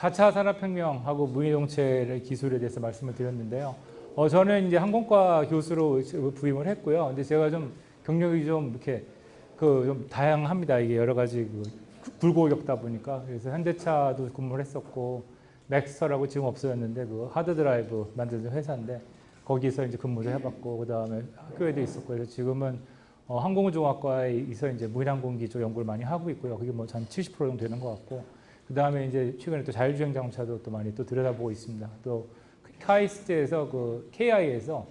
4차 산업혁명하고 무인이동체 기술에 대해서 말씀을 드렸는데요. 어, 저는 이제 항공과 교수로 부임을 했고요. 근데 제가 좀 경력이 좀 이렇게 그 좀 다양합니다. 이게 여러 가지 그 굴곡을 겪다 보니까 그래서 현대차도 근무를 했었고 맥스터라고 지금 없어졌는데 그 hard drive 만드는 회사인데 거기서 이제 근무를 해봤고 그 다음에 학교에도 있었고 그래서 지금은 어, 항공우주공학과에서 이제 무인항공기 쪽 연구를 많이 하고 있고요. 그게 뭐 한 70% 정도 되는 것 같고 그 다음에 이제 최근에 또 자율주행 자동차도 또 많이 또 들여다보고 있습니다. 또 카이스트에서 그 KI에서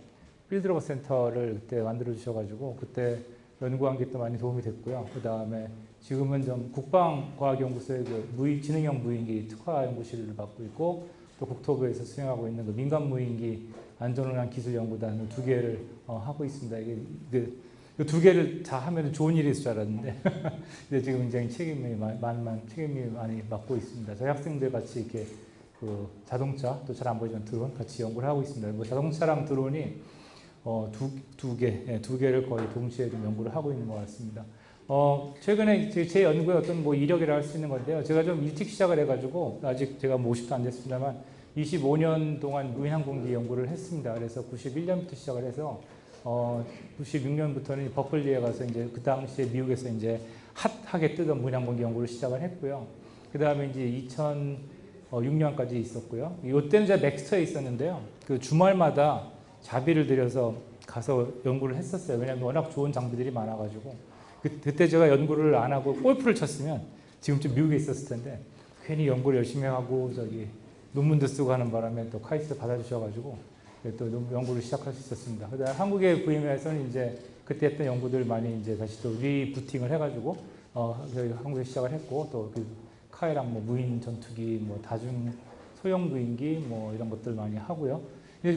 필드로버 센터를 그때 만들어 주셔가지고 그때 연구한 게 또 많이 도움이 됐고요. 그 다음에 지금은 좀 국방과학연구소의 그 무인, 지능형 무인기 특화 연구실을 맡고 있고 또 국토부에서 수행하고 있는 그 민간 무인기 안전운항 기술 연구단 두 개를 어, 하고 있습니다. 이게 그 두 개를 다 하면 좋은 일이 있을 줄 알았는데 근데 지금 굉장히 책임이 많이 책임이 많이 맡고 있습니다. 저희 학생들 같이 이렇게 그 자동차 또 잘 안 보이지만 드론 같이 연구를 하고 있습니다. 뭐 자동차랑 드론이 어, 두, 두 개, 예, 두 개를 거의 동시에 좀 연구를 하고 있는 것 같습니다. 어, 최근에 제, 제 연구의 어떤 뭐 이력이라 할 수 있는 건데요. 제가 좀 일찍 시작을 해가지고 아직 제가 뭐 50도 안 됐습니다만 25년 동안 무인항공기 연구를 했습니다. 그래서 91년부터 시작을 해서 어, 96년부터는 버클리에 가서 이제 그 당시에 미국에서 이제 핫하게 뜨던 무인항공기 연구를 시작을 했고요. 그 다음에 이제 2006년까지 있었고요. 이때는 제가 맥스터에 있었는데요. 그 주말마다 자비를 들여서 가서 연구를 했었어요. 왜냐하면 워낙 좋은 장비들이 많아가지고 그, 그때 제가 연구를 안 하고 골프를 쳤으면 지금쯤 미국에 있었을 텐데 괜히 연구를 열심히 하고 저기 논문도 쓰고 하는 바람에 또 카이스트 받아주셔가지고 또 연구를 시작할 수 있었습니다. 그다음 한국에 부임해서는 이제 그때 했던 연구들 많이 이제 다시 또 리부팅을 해가지고 어 한국에 시작을 했고 또 그 카이랑 뭐 무인 전투기, 뭐 다중 소형 무인기 뭐 이런 것들 많이 하고요.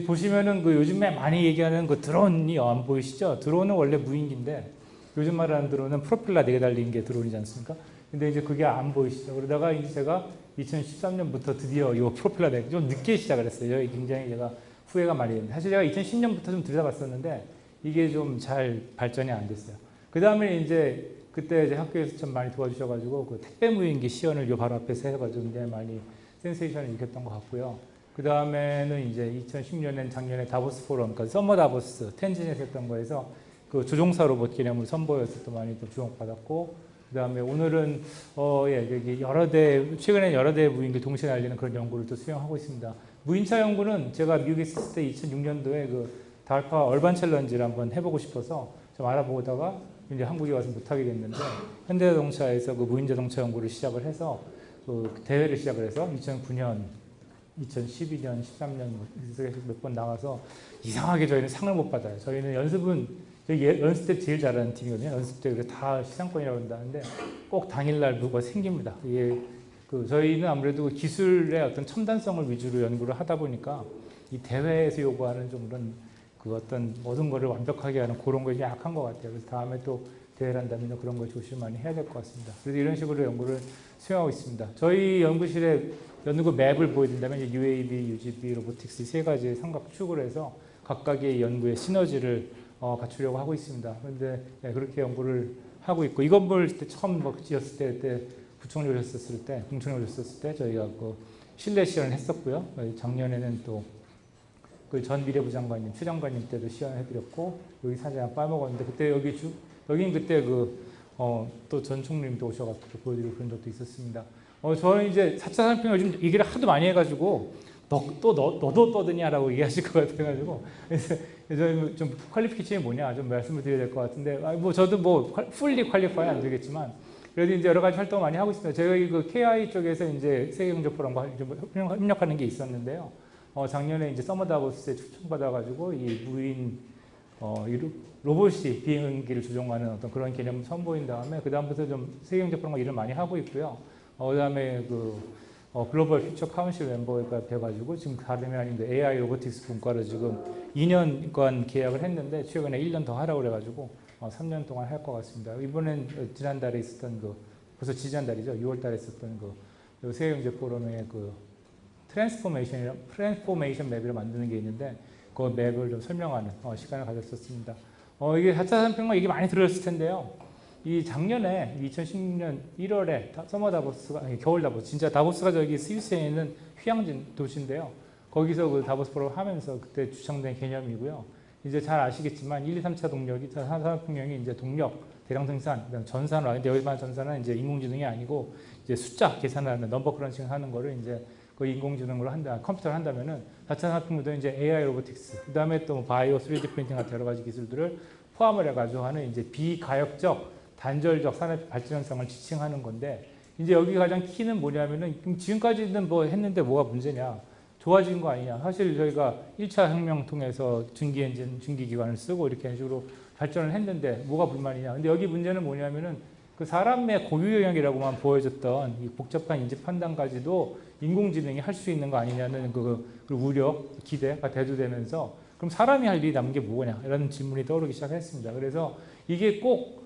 보시면은 그 요즘에 많이 얘기하는 그 드론이 안 보이시죠? 드론은 원래 무인기인데 요즘 말하는 드론은 프로펠러 4개 달린 게 드론이지 않습니까? 근데 이제 그게 안 보이시죠? 그러다가 이제 제가 2013년부터 드디어 이 프로펠러 4개 좀 늦게 시작을 했어요. 굉장히 제가 후회가 많이 됩니다. 사실 제가 2010년부터 좀 들여다봤었는데 이게 좀 잘 발전이 안 됐어요. 그 다음에 이제 그때 이제 학교에서 좀 많이 도와주셔가지고 그 택배 무인기 시연을 요 바로 앞에서 해가지고 많이 센세이션을 일으켰던 것 같고요. 그 다음에는 이제 2010년엔 작년에 다보스 포럼, 그러니까 Summer 다보스 텐진에서 했던 거에서 그 조종사 로봇 개념을 선보여서 또 많이 또 주목받았고 그 다음에 오늘은 어, 예, 여기 여러 대 최근에 여러 대 무인기 동시에 날리는 그런 연구를 또 수행하고 있습니다. 무인차 연구는 제가 미국에 있을 때 2006년도에 그 달파 얼반 챌린지를 한번 해보고 싶어서 좀 알아보다가 이제 한국에 와서 못하게 됐는데 현대자동차에서 그 무인자동차 연구를 시작을 해서 그 대회를 시작을 해서 2009년 2012년, 13년 몇 번 나가서 이상하게 저희는 상을 못 받아요. 저희는 연습은 저희 연습 때 제일 잘하는 팀이거든요. 연습 때다 시상권이라고 한다는데 꼭 당일날 뭐가 생깁니다. 이게 그 저희는 아무래도 기술의 어떤 첨단성을 위주로 연구를 하다 보니까 이 대회에서 요구하는 좀 그런 그 어떤 모든 거를 완벽하게 하는 그런 것이 약한 것 같아요. 그래서 다음에 또 대회를 한다면 그런 걸 조심 많이 해야 될 것 같습니다. 그래서 이런 식으로 연구를 수행하고 있습니다. 저희 연구실에 연구 맵을 보여드린다면 UAB, UGB, 로보틱스 세 가지 삼각축을 해서 각각의 연구의 시너지를 어, 갖추려고 하고 있습니다. 그런데 네, 그렇게 연구를 하고 있고 이 건물 처음 뭐 지었을 때, 때 구청에 오셨을 때, 공청에 오셨을 때 저희가 그 실내 시연을 했었고요. 작년에는 또 그 전 미래부 장관님, 최 장관님 때도 시연해드렸고 여기 사진 빠먹었는데 그때 여기 주, 여긴 그때 그 어, 또전 총리님도 오셔가지고 보여드리고 그런 적도 있었습니다. 어, 저는 이제 4차 산업혁명 요즘 얘기를 하도 많이 해가지고 너, 또 너, 너도 떠드냐라고 얘기하실 것 같아가지고 그래서 좀 qualification이 뭐냐 좀 말씀을 드려야 될 것 같은데 아, 뭐 저도 뭐 fully qualify 안 되겠지만 그래도 이제 여러 가지 활동을 많이 하고 있습니다. 저희 그 KI 쪽에서 이제 세계경제포럼과 협력하는 게 있었는데요. 어, 작년에 이제 Summer 다보스에 초청받아가지고 이 무인 어, 이 로봇이 비행기를 조종하는 어떤 그런 개념을 선보인 다음에 그 다음부터 좀 세계경제 포럼과 일을 많이 하고 있고요. 어, 그다음에 그 어, Global Future Council 멤버가 돼가지고 지금 다름이 아닌데 AI robotics 분과를 지금 2년간 계약을 했는데 최근에 1년 더 하라고 그래가지고 어, 3년 동안 할 것 같습니다. 이번엔 지난달에 있었던 그 벌써 지난달이죠. 6월달에 있었던 그 세계경제 포럼의 그 transformation transformation map을 만드는 게 있는데 그 map을 좀 설명하는 어, 시간을 가졌었습니다. 어, 이게 4차 산업혁명 이게 많이 들었을 텐데요. 이 작년에 2016년 1월에 Summer 다보스가 아니 겨울 다보스 진짜 다보스가 저기 스위스에 있는 휴양지 도시인데요. 거기서 그 다보스 포럼을 하면서 그때 주창된 개념이고요. 이제 잘 아시겠지만 1, 2, 3차 동력이 산업혁명이 이제 동력, 대량 생산, 그다음 전산화. 근데 여기만 전산은 이제 인공지능이 아니고 이제 숫자 계산하는 number crunching 하는 거를 이제 그 인공지능으로 한다, 컴퓨터를 한다면은 4차 산업혁명도 이제 AI robotics, 그다음에 또뭐 바이오 3D printing 같은 여러 가지 기술들을 포함을 해가지고 하는 이제 비가역적 단절적 산업 발전 현상을 지칭하는 건데 이제 여기 가장 키는 뭐냐면은 지금까지는 뭐 했는데 뭐가 문제냐 좋아진 거 아니냐 사실 저희가 1차 혁명 통해서 증기 엔진 증기 기관을 쓰고 이렇게 식으로 발전을 했는데 뭐가 불만이냐 근데 여기 문제는 뭐냐면은 그 사람의 고유 영역이라고만 보여졌던 이 복잡한 인지 판단까지도 인공지능이 할 수 있는 거 아니냐는 그, 그 우려 기대가 대두되면서 그럼 사람이 할 일이 남은 게 뭐냐 이런 질문이 떠오르기 시작했습니다 그래서 이게 꼭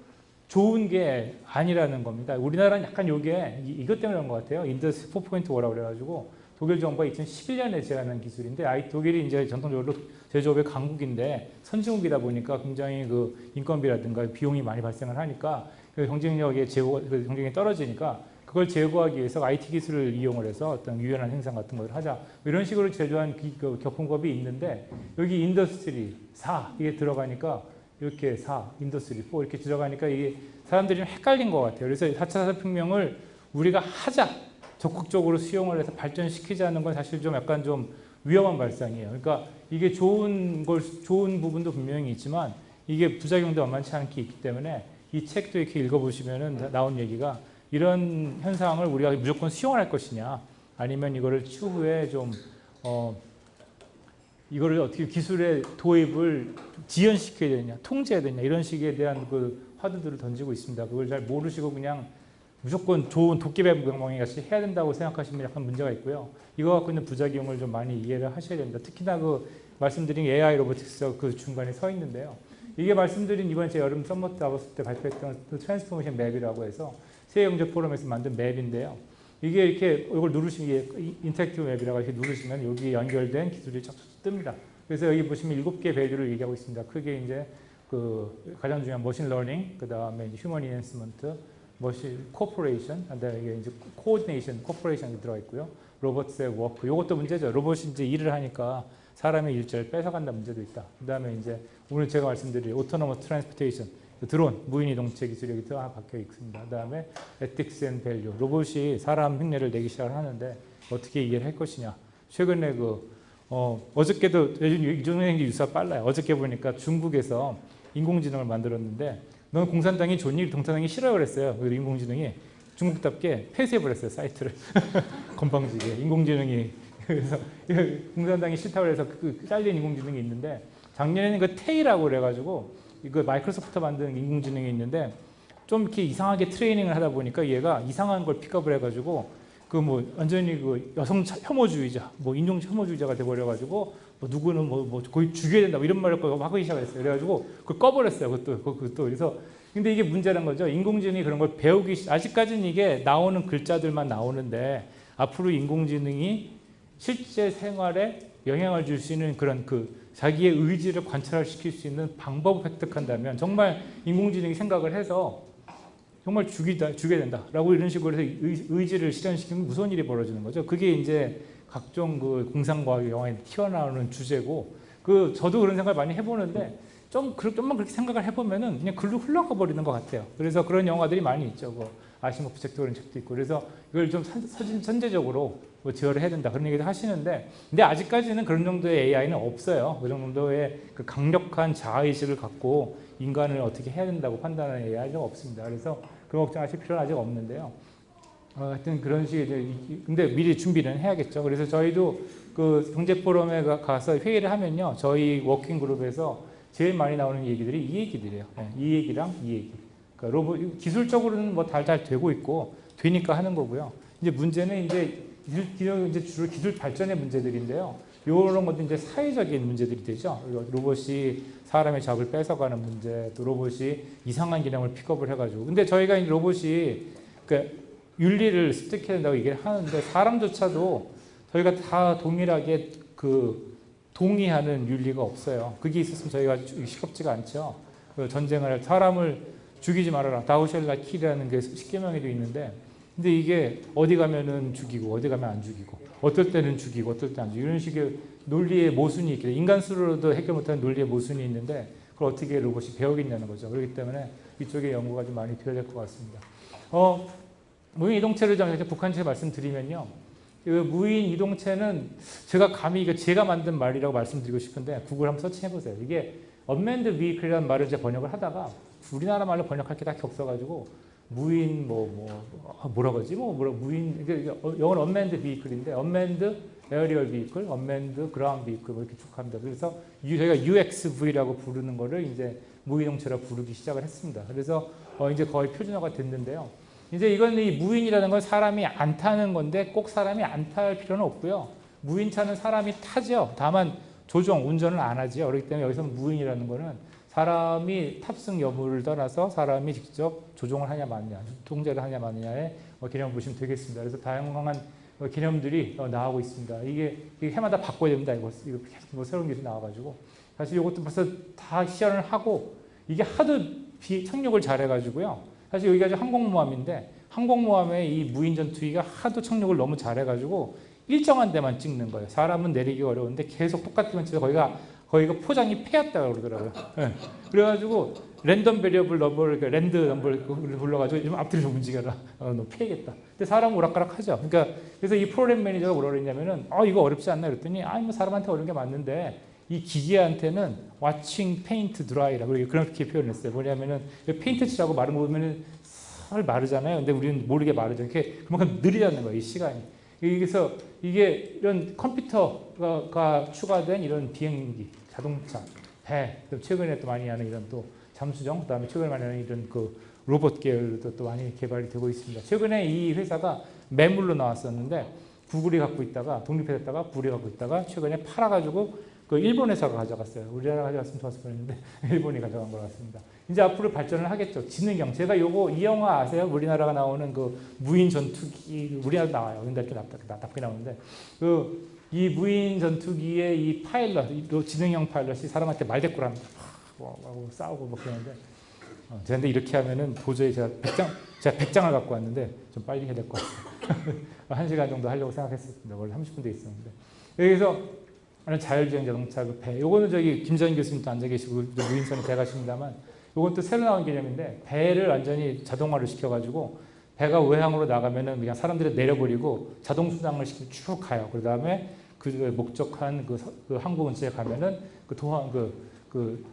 좋은 게 아니라는 겁니다. 우리나라는 약간 요게 이- 이것 때문에 그런 것 같아요. 인더스 4.5라고 그래가지고 독일 정부가 2011년에 제안한 기술인데 아이 독일이 이제 전통적으로 제조업의 강국인데 선진국이다 보니까 굉장히 그 인건비라든가 비용이 많이 발생을 하니까 그 경쟁력의 제고 그 경쟁이 떨어지니까 그걸 제고하기 위해서 IT 기술을 이용을 해서 어떤 유연한 생산 같은 걸 하자 뭐 이런 식으로 제조한 기- 그 교통법이 있는데 여기 industry 4 이게 들어가니까 이렇게 4, industry 4 이렇게 들어가니까 이게 사람들이 좀 헷갈린 것 같아요. 그래서 4차 산업혁명을 우리가 하자 적극적으로 수용을 해서 발전시키자는 건 사실 좀 약간 좀 위험한 발상이에요. 그러니까 이게 좋은 걸 좋은 부분도 분명히 있지만 이게 부작용도 만만치 않게 있기 때문에 이 책도 이렇게 읽어보시면은 나온 얘기가 이런 현상을 우리가 무조건 수용을 할 것이냐 아니면 이거를 추후에 좀 어, 이거를 어떻게 기술의 도입을 지연시켜야 되냐, 통제해야 되냐 이런 식에 대한 그 화두들을 던지고 있습니다. 그걸 잘 모르시고 그냥 무조건 좋은 도깨비방망이 같이 해야 된다고 생각하시면 약간 문제가 있고요. 이거 갖고 있는 부작용을 좀 많이 이해를 하셔야 됩니다. 특히나 그 말씀드린 AI robotics 그 중간에 서 있는데요. 이게 말씀드린 이번 제 여름 Summer 다보스 때 발표했던 그 transformation map이라고 해서 세계경제 포럼에서 만든 맵인데요. 이게 이렇게 이걸 누르시면 interactive map이라고 이렇게 누르시면 여기 연결된 기술이 쫙쫙 뜹니다. 그래서 여기 보시면 일곱 개 value를 얘기하고 있습니다. 크게 이제 그 가장 중요한 machine learning, 그 다음에 human enhancement, machine corporation, 그다음에 이게 이제 coordination, cooperation이 들어가 있고요. 로봇의 work, 이것도 문제죠. 로봇이 이제 일을 하니까 사람의 일자리를 뺏어간다 문제도 있다. 그 다음에 이제 오늘 제가 말씀드릴 autonomous transportation, 드론, 무인이동체 기술이 여기 또 박혀 있습니다. 그 다음에 ethics and value, 로봇이 사람 흉내를 내기 시작을 하는데 어떻게 이해를 할 것이냐. 최근에 그 어, 어저께도 요즘 이종행이 유사 빨라요. 어저께 보니까 중국에서 인공지능을 만들었는데 넌 공산당이 좋니? 공산당이 싫어요 그랬어요. 그 인공지능이 중국답게 폐쇄해버렸어요 사이트를 건방지게 인공지능이 그래서 공산당이 싫다고 해서 그 잘린 인공지능이 있는데 작년에는 그 테이라고 그래가지고 이거 마이크로소프트 만든 인공지능이 있는데 좀 이렇게 이상하게 트레이닝을 하다 보니까 얘가 이상한 걸 픽업을 해가지고 그 뭐 완전히 그 여성 차- 혐오주의자, 뭐 인종 혐오주의자가 돼버려가지고 뭐 누구는 뭐, 뭐 거의 죽여야 된다 뭐 이런 말을 막 하기 시작했어요. 그래가지고 그걸 꺼버렸어요. 그것도 그것도 그래서 근데 이게 문제란 거죠. 인공지능이 그런 걸 배우기 시- 아직까지는 이게 나오는 글자들만 나오는데 앞으로 인공지능이 실제 생활에 영향을 줄 수 있는 그런 그 자기의 의지를 관찰시킬 수 있는 방법을 획득한다면 정말 인공지능이 생각을 해서 정말 죽이다, 죽여야 된다라고 이런 식으로 해서 의, 의지를 실현시키면 무서운 일이 벌어지는 거죠. 그게 이제 각종 그 공상과학 영화에 튀어나오는 주제고 그 저도 그런 생각을 많이 해보는데 좀 그- 좀만 그렇게 생각을 해보면은 그냥 글로 흘러가 버리는 것 같아요. 그래서 그런 영화들이 많이 있죠. 뭐 아시모프 책도 그런 책도 있고 그래서 이걸 좀 선- 선제적으로 뭐 제어를 해야 된다 그런 얘기도 하시는데 근데 아직까지는 그런 정도의 AI는 없어요. 그런 정도의 그 강력한 자아의식을 갖고 인간을 어떻게 해야 된다고 판단하는 AI가 없습니다. 그래서 그 걱정하실 필요는 아직 없는데요. 어, 하여튼 그런 식의 이제 이- 근데 미리 준비는 해야겠죠. 그래서 저희도 그 경제 포럼에 가- 가서 회의를 하면요. 저희 워킹 그룹에서 제일 많이 나오는 얘기들이 이 얘기들이에요. 네, 이 얘기랑 이 얘기. 그러니까 로봇 기술적으로는 뭐 달달 되고 있고 되니까 하는 거고요. 이제 문제는 이제 기술, 이제 주로 기술 발전의 문제들인데요. 이런 것도 이제 사회적인 문제들이 되죠. 로봇이 사람의 잡을 뺏어가는 문제, 또 로봇이 이상한 기능을 픽업을 해가지고. 근데 저희가 이 로봇이 그 윤리를 습득해야 된다고 얘기를 하는데 사람조차도 저희가 다 동일하게 그 동의하는 윤리가 없어요. 그게 있었으면 저희가 시겁지가 않죠. 그 전쟁을 할 사람을 죽이지 말아라. 다우셜라 킬이라는 게 십계명에도 있는데 근데 이게 어디 가면은 죽이고 어디 가면 안 죽이고 어떨 때는 죽이고 어떨 때 안 죽이고 이런 식의 논리의 모순이 있기 때문에 인간 수로도 해결 못하는 논리의 모순이 있는데 그걸 어떻게 로봇이 배우겠냐는 거죠. 그렇기 때문에 이쪽에 연구가 좀 많이 될것 같습니다. 어, 무인 이동체를 좀 북한체 말씀드리면요. 그 무인 이동체는 제가 감히 이거 제가 만든 말이라고 말씀드리고 싶은데 구글 한번 서치해 보세요. 이게 unmanned vehicle이라는 말을 이제 번역을 하다가 우리나라 말로 번역할 게딱 겹쳐가지고 무인 뭐 뭐 뭐라 그러지 뭐 뭐라 무인 이게 영어는 unmanned vehicle인데 unmanned aerial vehicle, unmanned ground vehicle 뭐 이렇게 쭉 합니다. 그래서 저희가 UXV라고 부르는 거를 이제 무인동체라 부르기 시작을 했습니다. 그래서 어 이제 거의 표준화가 됐는데요. 이제 이건 이 무인이라는 건 사람이 안 타는 건데 꼭 사람이 안 탈 필요는 없고요. 무인차는 사람이 타죠. 다만 조종, 운전을 안 하죠. 그렇기 때문에 여기서 무인이라는 거는 사람이 탑승 여부를 떠나서 사람이 직접 조종을 하냐 마느냐, 통제를 하냐 마느냐의 개념을 보시면 되겠습니다. 그래서 다양한 개념들이 나오고 있습니다. 이게, 해마다 바꿔야 됩니다. 이거, 이거 계속 뭐 새로운 기술이 나와가지고. 사실 이것도 벌써 다 시연을 하고 이게 하도 비, 착륙을 잘해가지고요. 사실 여기가 항공모함인데 항공모함의 이 무인 전투기가 하도 착륙을 너무 잘해가지고 일정한 데만 찍는 거예요. 사람은 내리기 어려운데 계속 똑같은 위치에서 거기가 거기가 포장이 패였다고 그러더라고요. 네. 그래가지고 random variable number를 random number를 불러가지고 좀 앞뒤로 좀 움직여라. 어, 너 패이겠다. 근데 사람은 오락가락하죠. 그러니까 그래서 이 프로그램 매니저가 뭐라 그랬냐면은 어 이거 어렵지 않나 그랬더니 아니 뭐 사람한테 어려운 게 맞는데 이 기계한테는 watching paint dry라고 그렇게 표현했어요. 뭐냐면은 페인트 칠하고 말라 보면은 잘 마르잖아요. 근데 우리는 모르게 마르죠. 이렇게 그만큼 느리다는 거예요. 이 시간이. 그래서 이게 이런 컴퓨터가 추가된 이런 비행기, 자동차, 배, 최근에 또 많이 하는 이런 또 잠수정, 그 다음에 최근에 많이 하는 이런 그 로봇 계열도 또 많이 개발이 되고 있습니다. 최근에 이 회사가 매물로 나왔었는데 구글이 갖고 있다가 독립했다가 구글이 갖고 있다가 최근에 팔아가지고 그 일본 회사가 가져갔어요. 우리나라 가져갔으면 좋았을 뻔했는데 일본이 가져간 것 같습니다. 이제 앞으로 발전을 하겠죠. 지능형. 제가 요거 이 영화 아세요? 우리나라가 나오는 그 무인 전투기 우리나라 나와요. 근데 이렇게 납답게 나오는데 그 이 무인 전투기의 이 파일럿, 이 지능형 파일럿이 사람한테 말대꾸를 합니다. 뭐, 뭐, 싸우고 뭐 그러는데 어, 근데 이렇게 하면은 도저히 제가 100장, 제가 100장을 갖고 왔는데 좀 빨리 해야 될 것 같아요. 한 시간 정도 하려고 생각했었습니다. 원래 30분 돼 있었는데. 여기서 자율주행 자동차 그 배. 요거는 저기 김전 교수님도 앉아 계시고 무인선에 배 가십니다만 요건 또 새로 나온 개념인데 배를 완전히 자동화를 시켜가지고 배가 외항으로 나가면은 그냥 사람들이 내려버리고 자동 수당을 시키고 쭉 가요. 그 다음에 그 목적한 그, 그 항구 근처에 가면은 그 도항 그 그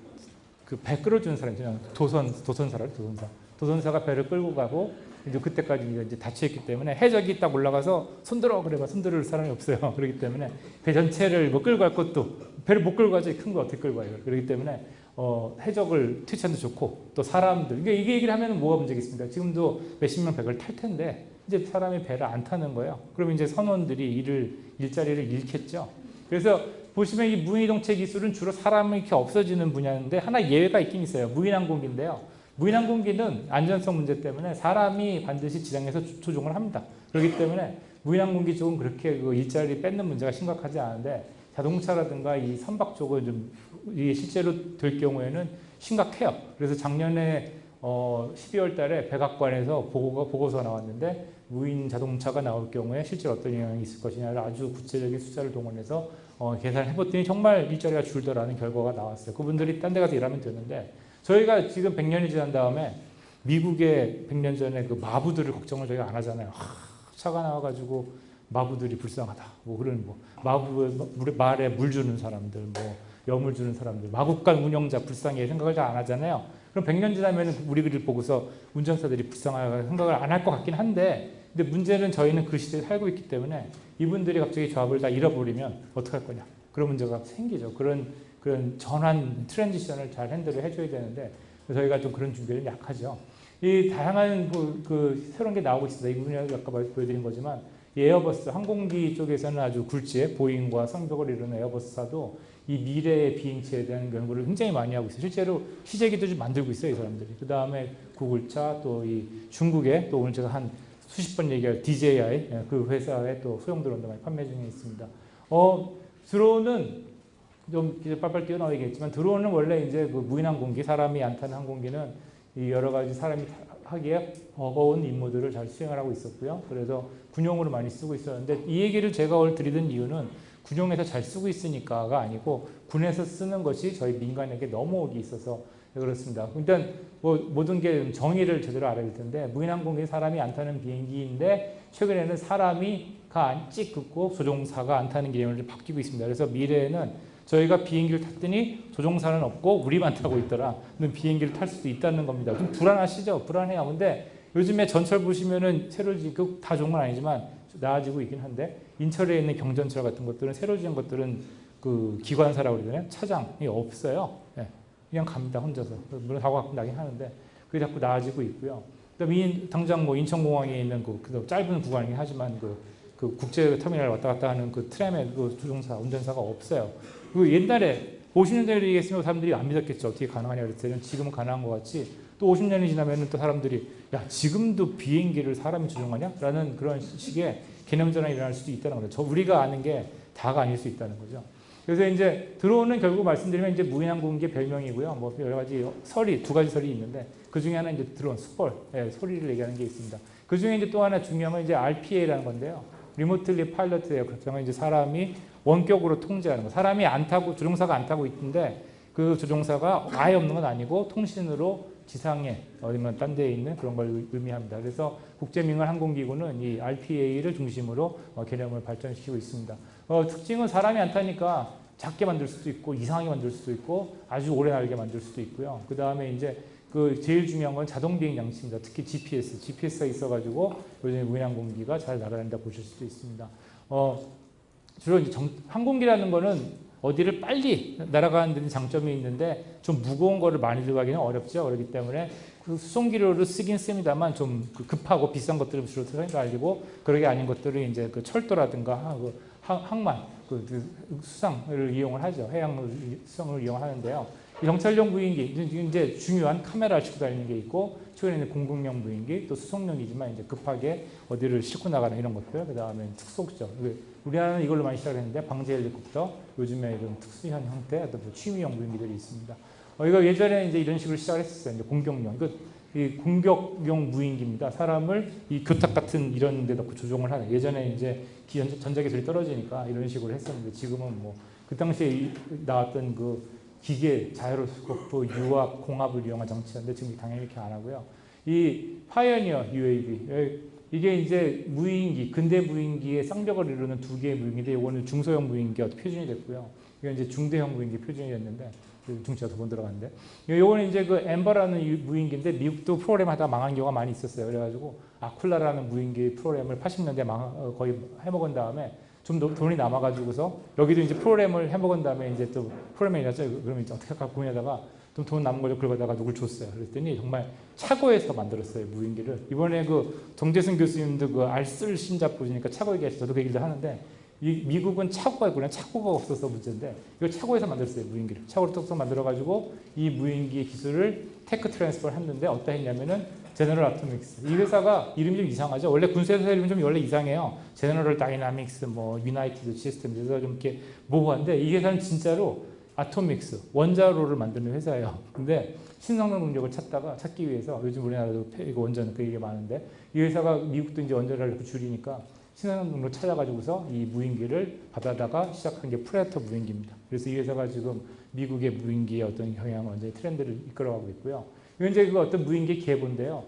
그 배 끌어주는 사람 있잖아요. 도선 도선사를 도선사. 도선사가 배를 끌고 가고 이제 그때까지 이제 닫혀있기 때문에 해적이 딱 올라가서 손들어 그래봐 손들을 사람이 없어요. 그렇기 때문에 배 전체를 뭐 끌고 갈 것도 배를 못 끌고 가지 큰 거 어떻게 끌고 가요. 그렇기 때문에 어, 해적을 퇴치하는 좋고 또 사람들 이게 이게 얘기를 하면 뭐가 문제겠습니까? 지금도 몇십 명 백을 탈 텐데 이제 사람이 배를 안 타는 거예요. 그럼 이제 선원들이 일을 일자리를 잃겠죠. 그래서 보시면 이 무인이동체 기술은 주로 사람이 이렇게 없어지는 분야인데 하나 예외가 있긴 있어요. 무인항공기인데요. 무인항공기는 안전성 문제 때문에 사람이 반드시 지상에서 조종을 합니다. 그렇기 때문에 무인항공기 쪽은 그렇게 그 일자리 뺏는 문제가 심각하지 않은데 자동차라든가 이 선박 쪽은 좀 실제로 될 경우에는 심각해요. 그래서 작년에 어 12월 달에 백악관에서 보고가 보고서 나왔는데 무인 자동차가 나올 경우에 실제 어떤 영향이 있을 것이냐를 아주 구체적인 숫자를 동원해서 어 계산을 해봤더니 정말 일자리가 줄더라는 결과가 나왔어요. 그분들이 딴 데 가서 일하면 되는데 저희가 지금 100년이 지난 다음에 미국의 100년 전에 그 마부들을 걱정을 저희가 안 하잖아요. 하, 차가 나와가지고 마부들이 불쌍하다. 뭐 그런 뭐 마부 말에 물 주는 사람들, 뭐 염을 주는 사람들, 마국간 운영자 불쌍해 생각을 잘 안 하잖아요. 그럼 100년 지나면 우리를 보고서 운전사들이 불쌍하게 생각을 안 할 것 같긴 한데 근데 문제는 저희는 그 시대에 살고 있기 때문에 이분들이 갑자기 직업을 다 잃어버리면 어떡할 거냐. 그런 문제가 생기죠. 그런 그런 전환 transition을 잘 handle을 해줘야 되는데 저희가 좀 그런 준비를 약하죠. 이 다양한 그, 그 새로운 게 나오고 있습니다. 이 부분이 아까 보여드린 거지만 에어버스 항공기 쪽에서는 아주 굴지의 보잉과 쌍벽을 이루는 에어버스사도 이 미래의 비행체에 대한 연구를 굉장히 많이 하고 있어요. 실제로 시제기도 좀 만들고 있어요, 이 사람들이. 그 다음에 구글차 또 이 중국에 또 오늘 제가 한 수십 번 얘기할 DJI 그 회사에 또 소형 드론도 많이 판매 중에 있습니다. 어, 드론은 좀 이제 빨빨 뛰어나오겠지만 드론은 원래 이제 그 무인 항공기 사람이 안 타는 항공기는 이 여러 가지 사람이 하기에 버거운 임무들을 잘 수행을 하고 있었고요. 그래서 군용으로 많이 쓰고 있었는데 이 얘기를 제가 오늘 드리던 이유는 군용에서 잘 쓰고 있으니까가 아니고 군에서 쓰는 것이 저희 민간에게 넘어오기 있어서 그렇습니다. 일단 뭐 모든 게 정의를 제대로 알아야 될 텐데 무인항공기 사람이 안 타는 비행기인데 최근에는 사람이 가 찍고 조종사가 안 타는 개념으로 바뀌고 있습니다. 그래서 미래에는 저희가 비행기를 탔더니 조종사는 없고 우리만 타고 있더라. 는 비행기를 탈 수도 있다는 겁니다. 좀 불안하시죠? 불안해요. 근데 요즘에 전철 보시면은 새로 지금 다 좋은 건 아니지만 나아지고 있긴 한데 인철에 있는 경전철 같은 것들은 새로 지은 것들은 그 기관사라고 그러잖아요. 차장이 없어요. 예. 그냥 갑니다. 혼자서. 물론 사고 가끔 나긴 하는데 그게 자꾸 나아지고 있고요. 그다음에 당장 뭐 인천공항에 있는 그, 그 짧은 구간이긴 하지만 그, 그 국제 터미널 왔다 갔다 하는 그 트램의 그 조종사, 운전사가 없어요. 그 옛날에 50년 전에 얘기했으면 사람들이 안 믿었겠죠. 어떻게 가능하냐 그랬더니 지금은 가능한 것 같이 또 50년이 지나면 또 사람들이 야 지금도 비행기를 사람이 조종하냐? 라는 그런 식의 개념 전환이 일어날 수도 있다는 거죠. 저 우리가 아는 게 다가 아닐 수 있다는 거죠. 그래서 이제 드론은 결국 말씀드리면 이제 무인항공기의 별명이고요. 뭐 여러 가지 설이 두 가지 설이 있는데 그 중에 하나 이제 드론 스펄 예, 소리를 얘기하는 게 있습니다. 그 중에 이제 또 하나 중요한 건 이제 RPA라는 건데요. remotely piloted aircraft 이제 사람이 원격으로 통제하는 거. 사람이 안 타고 조종사가 안 타고 있는데 그 조종사가 아예 없는 건 아니고 통신으로 지상의 어디면 딴 데에 있는 그런 걸 의미합니다. 그래서 국제민간 항공기구는 이 RPA를 중심으로 어, 개념을 발전시키고 있습니다. 어, 특징은 사람이 안 타니까 작게 만들 수도 있고 이상하게 만들 수도 있고 아주 오래 날게 만들 수도 있고요. 그 다음에 이제 그 제일 중요한 건 자동 비행 장치입니다. 특히 GPS, GPS가 있어가지고 요즘 무인항공기가 잘 날아다닌다 보실 수도 있습니다. 어, 주로 이제 정, 항공기라는 거는 어디를 빨리 날아가는 데 장점이 있는데 좀 무거운 거를 많이 들어가기는 어렵죠. 그렇기 때문에 그 수송기로를 쓰긴 씁니다만 좀그 급하고 비싼 것들을 주로 알리고 그러게 아닌 것들을 이제 그 철도라든가 그 항만 그, 그 수상을 이용을 하죠. 해양 수상을 이용하는데요. 정찰용 무인기 이제 중요한 카메라를 싣고 다니는 게 있고 최근에는 공군용 무인기 또 수송용이지만 이제 급하게 어디를 싣고 나가는 이런 것들 그 다음에 특속죠. 우리나라는 이걸로 많이 시작했는데 방제 헬리콥터 요즘에 이런 특수한 형태 어떤 뭐 취미용 무인기들이 있습니다. 어, 이거 예전에 이제 이런 식으로 시작했었어요. 이제 공격용. 이거 이 공격용 무인기입니다. 사람을 이 교탁 같은 이런 데 넣고 조종을 하는. 예전에 이제 전자기술이 떨어지니까 이런 식으로 했었는데 지금은 뭐 그 당시에 나왔던 그 기계, 자이로스코프, 유압, 공압을 이용한 장치였는데 지금 당연히 이렇게 안 하고요. 이 Pioneer UAV 이게 이제 무인기, 근대 무인기의 쌍벽을 이루는 두 개의 무인기인데 이거는 중소형 무인기가 표준이 됐고요. 이건 이제 중대형 무인기 표준이 됐는데 중치가 두번 들어갔는데 요거는 이제 그 엠버라는 무인기인데 미국도 프로그램 하다 망한 경우가 많이 있었어요. 그래가지고 아쿨라라는 무인기 프로그램을 80년대 망, 어, 거의 해먹은 다음에 좀 돈이 남아가지고서 여기도 이제 프로그램을 해먹은 다음에 이제 또 프로그램이 일어났죠. 그러면 이제 어떻게 할까 고민하다가 좀돈 남은 걸 긁어다가 누굴 줬어요. 그랬더니 정말 차고에서 만들었어요. 무인기를. 이번에 그 정재승 교수님도 그 알쓸 신자 보시니까 차고에 계셔서 저도 그 얘기를 하는데 이 미국은 차고가 있구나. 차고가 없어서 문제인데 이걸 차고에서 만들었어요. 무인기를. 차고를 뚝뚝 만들어가지고 이 무인기 기술을 tech transfer를 했는데 어떻게 했냐면은 General Atomics. 이 회사가 이름이 좀 이상하죠. 원래 군수회사 이름이 좀 원래 이상해요. General Dynamics, 뭐 United System 그래서 좀 이렇게 모호한데 이 회사는 진짜로 atomics 원자로를 만드는 회사예요. 근데 신성장 동력을 찾다가 찾기 위해서 요즘 우리나라도 원전 그 얘기 많은데 이 회사가 미국도 이제 원자로를 줄이니까 신성장으로 찾아가지고서 이 무인기를 받아다가 시작한 게 프레데터 무인기입니다. 그래서 이 회사가 지금 미국의 무인기의 어떤 경향, 완전히 트렌드를 이끌어가고 있고요. 이제 그 어떤 무인기 계보인데요.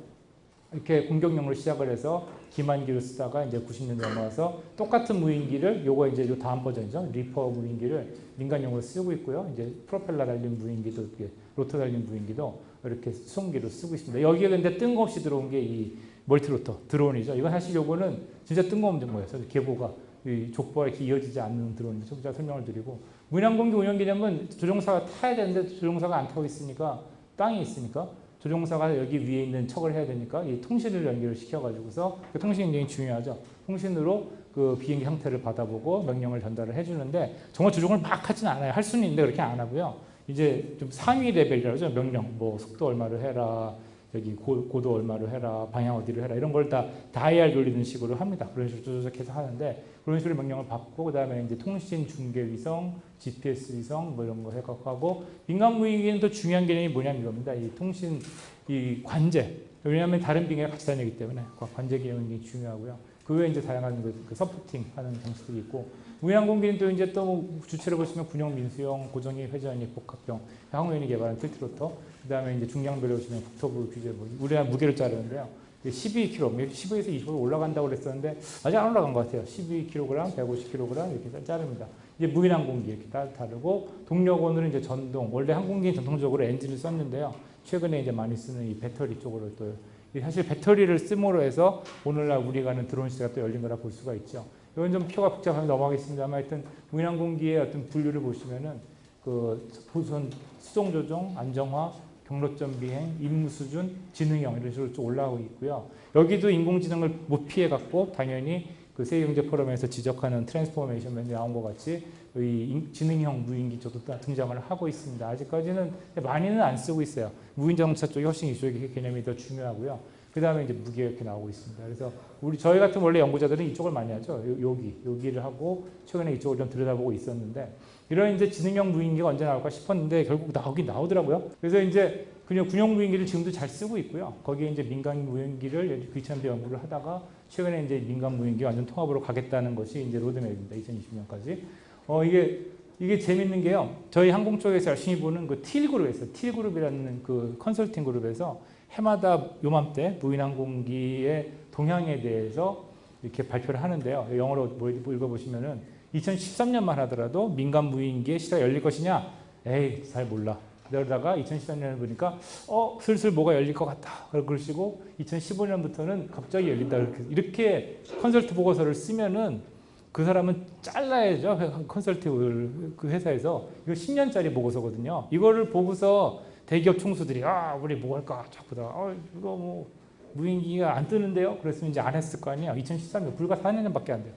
이렇게 공격용으로 시작을 해서 기만기로 쓰다가 이제 90년 넘어와서 똑같은 무인기를 요거 이제 요 다음 버전이죠. 리퍼 무인기를 민간용으로 쓰고 있고요. 이제 프로펠러 달린 무인기도 rotor 달린 무인기도 이렇게 수송기로 쓰고 있습니다. 여기에 근데 뜬금없이 드론 게 이 멀티로터 드론이죠. 이거 사실 요거는 진짜 뜬금없는. 그래서 계보가 이 족보가 이렇게 이어지지 않는 드론이죠. 제가 설명을 드리고 무인항공기 운영 개념은 조종사가 타야 되는데 조종사가 안 타고 있으니까 땅이 있으니까 조종사가 여기 위에 있는 척을 해야 되니까 이 통신을 연결을 시켜가지고서 그 통신이 굉장히 중요하죠. 통신으로 그 비행기 형태를 받아보고 명령을 전달을 해주는데 정말 조종을 막 하진 않아요. 할 수는 있는데 그렇게 안 하고요. 이제 좀 상위 레벨이라고 하죠. 명령, 뭐 속도 얼마를 해라, 여기 고, 고도 얼마로 해라, 방향 어디로 해라 이런 걸 다 다이얼 돌리는 식으로 합니다. 그런 식으로 조작해서 하는데 그런 식으로 명령을 받고 그다음에 이제 통신 중계 위성, GPS 위성 뭐 이런 거 해갖고 민간 무인기는 또 중요한 개념이 뭐냐면 이겁니다. 이 통신 이 관제 왜냐하면 다른 빙하가 같이 다니기 때문에 그 관제 개념이 중요하고요. 그 외에 이제 다양한 그, 그 서포팅 하는 방식들이 있고 무인항공기는 또 이제 또뭐 주체를 보시면 군용 민수용 고정이 회전이 복합형 항공연이 개발한 tiltrotor 그다음에 이제 중량별로 보시면 국토부 규제 뭐 우리나라 무게를 자르는데요. 12kg, 15에서 20kg 올라간다고 그랬었는데 아직 안 올라간 것 같아요. 12kg, 150kg 이렇게 자릅니다. 이제 무인 항공기 이렇게 다 다르고 동력원으로 이제 전동 원래 항공기는 전통적으로 엔진을 썼는데요. 최근에 이제 많이 쓰는 이 배터리 쪽으로 또 사실 배터리를 씀으로 해서 오늘날 우리가 하는 드론 시대가 또 열린 거라 볼 수가 있죠. 이건 좀 표가 복잡하게 넘어가겠습니다만 하여튼 무인 항공기의 어떤 분류를 보시면은 그 보선 수송 조종, 안정화, 경로점 비행, 임무 수준, 지능형 이런 식으로 쭉 올라오고 있고요. 여기도 인공지능을 못 피해 갖고 당연히 그 세계경제 포럼에서 지적하는 transformation map에 나온 것 같이 이 지능형 무인기 쪽도 등장을 하고 있습니다. 아직까지는 많이는 안 쓰고 있어요. 무인자동차 쪽이 훨씬 이쪽의 개념이 더 중요하고요. 그 다음에 이제 무게 이렇게 나오고 있습니다. 그래서 우리 저희 같은 원래 연구자들은 이쪽을 많이 하죠. 여기 여기를 하고 최근에 이쪽을 좀 들여다보고 있었는데 이런 이제 지능형 무인기가 언제 나올까 싶었는데 결국 나오긴 나오더라고요. 그래서 이제 그냥 군용 무인기를 지금도 잘 쓰고 있고요. 거기에 이제 민간 무인기를 귀찮게 연구를 하다가 최근에 이제 민간 무인기 완전 통합으로 가겠다는 것이 이제 로드맵입니다. 2020년까지. 어 이게 이게 재밌는 게요. 저희 항공 쪽에서 열심히 보는 그 틸 그룹에서 틸 그룹이라는 그 컨설팅 그룹에서 해마다 요맘때 무인 항공기의 동향에 대해서 이렇게 발표를 하는데요. 영어로 뭐 읽어보시면은 2013년만 하더라도 민간 무인기의 시대가 열릴 것이냐? 에이, 잘 몰라. 그러다가 2013년을 보니까 어 슬슬 뭐가 열릴 것 같다. 그러시고 2015년부터는 갑자기 열린다. 이렇게, 이렇게 컨설트 보고서를 쓰면은 그 사람은 잘라야죠. 컨설팅 그 회사에서. 이거 10년짜리 보고서거든요. 이거를 보고서 대기업 총수들이 아 우리 뭐 할까? 자꾸다. 어 이거 뭐 무인기가 안 뜨는데요? 그랬으면 이제 안 했을 거 아니에요. 2013년 불과 4년밖에 안 돼요.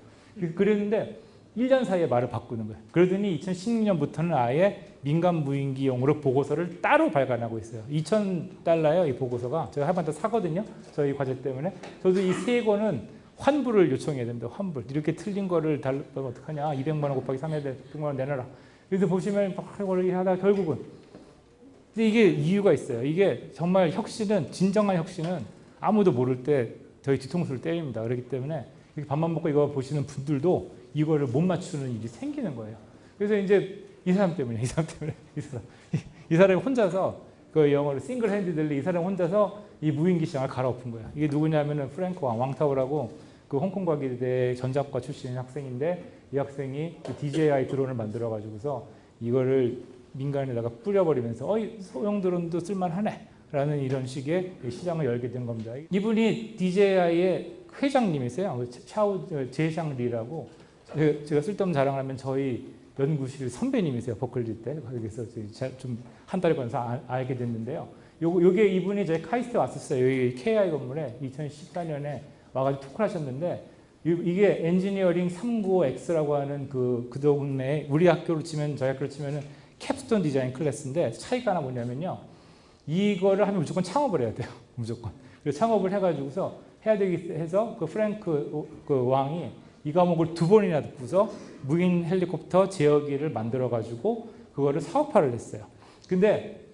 그랬는데 1년 사이에 말을 바꾸는 거예요. 그러더니 2016년부터는 아예 민간 무인기용으로 보고서를 따로 발간하고 있어요. 2,000달러요, 이 보고서가. 제가 한번더 사거든요. 저희 과제 때문에. 저도 이 세 권은 환불을 요청해야 됩니다. 환불. 이렇게 틀린 거를 달면 어떡하냐. 200만 원 곱하기 3해야 돼. 100만 원 내놔라. 그래서 보시면 막 이걸 하다 결국은. 이게 이유가 있어요. 이게 정말 혁신은, 진정한 혁신은 아무도 모를 때 저희 뒤통수를 때립니다. 그렇기 때문에 밥만 먹고 이거 보시는 분들도 이거를 못 맞추는 일이 생기는 거예요. 그래서 이제 이 사람 때문에 이 사람 때문에 이 사람 이 사람이 혼자서 그 영어로 싱글 핸디들리 이 사람 혼자서 이 무인기 시장을 갈아엎은 거야. 이게 누구냐면은 프랭크 왕 왕타오라고 그 홍콩 과기대 전자과 출신 학생인데 이 학생이 그 DJI 드론을 만들어 가지고서 이거를 민간에다가 뿌려버리면서 어이 소형 드론도 쓸만하네 라는 이런 식의 시장을 열게 된 겁니다. 이분이 DJI의 회장님이세요. 샤오 제샹리라고 제가 쓸데없는 자랑을 하면 저희 연구실 선배님이세요. 버클리 때. 거기서 좀 한 달에 걸려서 알게 됐는데요. 요, 요게 이분이 저희 카이스트 왔었어요. 여기 KI 건물에 2014년에 와가지고 talk를 하셨는데 이게 엔지니어링 395X라고 하는 그, 그 동네 우리 학교로 치면 저희 학교로 치면은 capstone 디자인 클래스인데 차이가 하나 뭐냐면요. 이거를 하면 무조건 창업을 해야 돼요. 무조건. 그래서 창업을 해가지고서 해야 되기 해서 그 프랭크 그 왕이 이 과목을 두 번이나 듣고서 무인 헬리콥터 제어기를 만들어 가지고 그거를 사업화를 했어요. 근데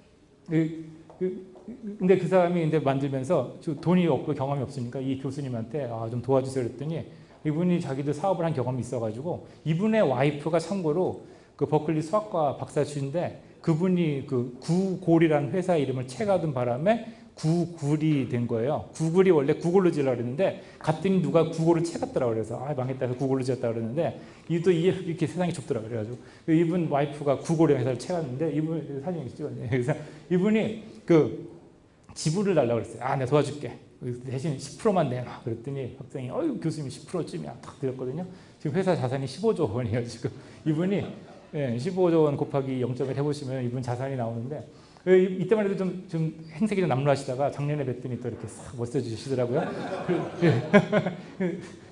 그, 그, 근데 그 사람이 이제 만들면서 돈이 없고 경험이 없으니까 이 교수님한테 아, 좀 도와주세요 그랬더니 이분이 자기도 사업을 한 경험이 있어가지고 이분의 와이프가 참고로 그 버클리 수학과 박사주인데 그분이 그 구골이라는 회사 이름을 채가둔 바람에 구글이 된 거예요. 구글이 원래 구글로 지으려고 그랬는데 갔더니 누가 구글을 채갔더라고 그래서 아 망했다 해서 구글로 지었다 그랬는데 이도 이렇게 세상이 좁더라고 그래가지고 이분 와이프가 구글의 회사를 채갔는데 이분 사진 찍었네. 그래서 이분이 그 지불을 달라고 그랬어요. 아 내가 도와줄게. 대신 10%만 내놔. 그랬더니 학생이 어유 교수님 10%쯤이야. 딱 드렸거든요. 지금 회사 자산이 15조 원이에요. 지금 이분이 예, 15조 원 곱하기 0.1 해보시면 이분 자산이 나오는데 그 이때만 해도 좀, 좀 행색이 좀 남루하시다가 작년에 뵀더니 또 이렇게 싹 멋져지시더라고요.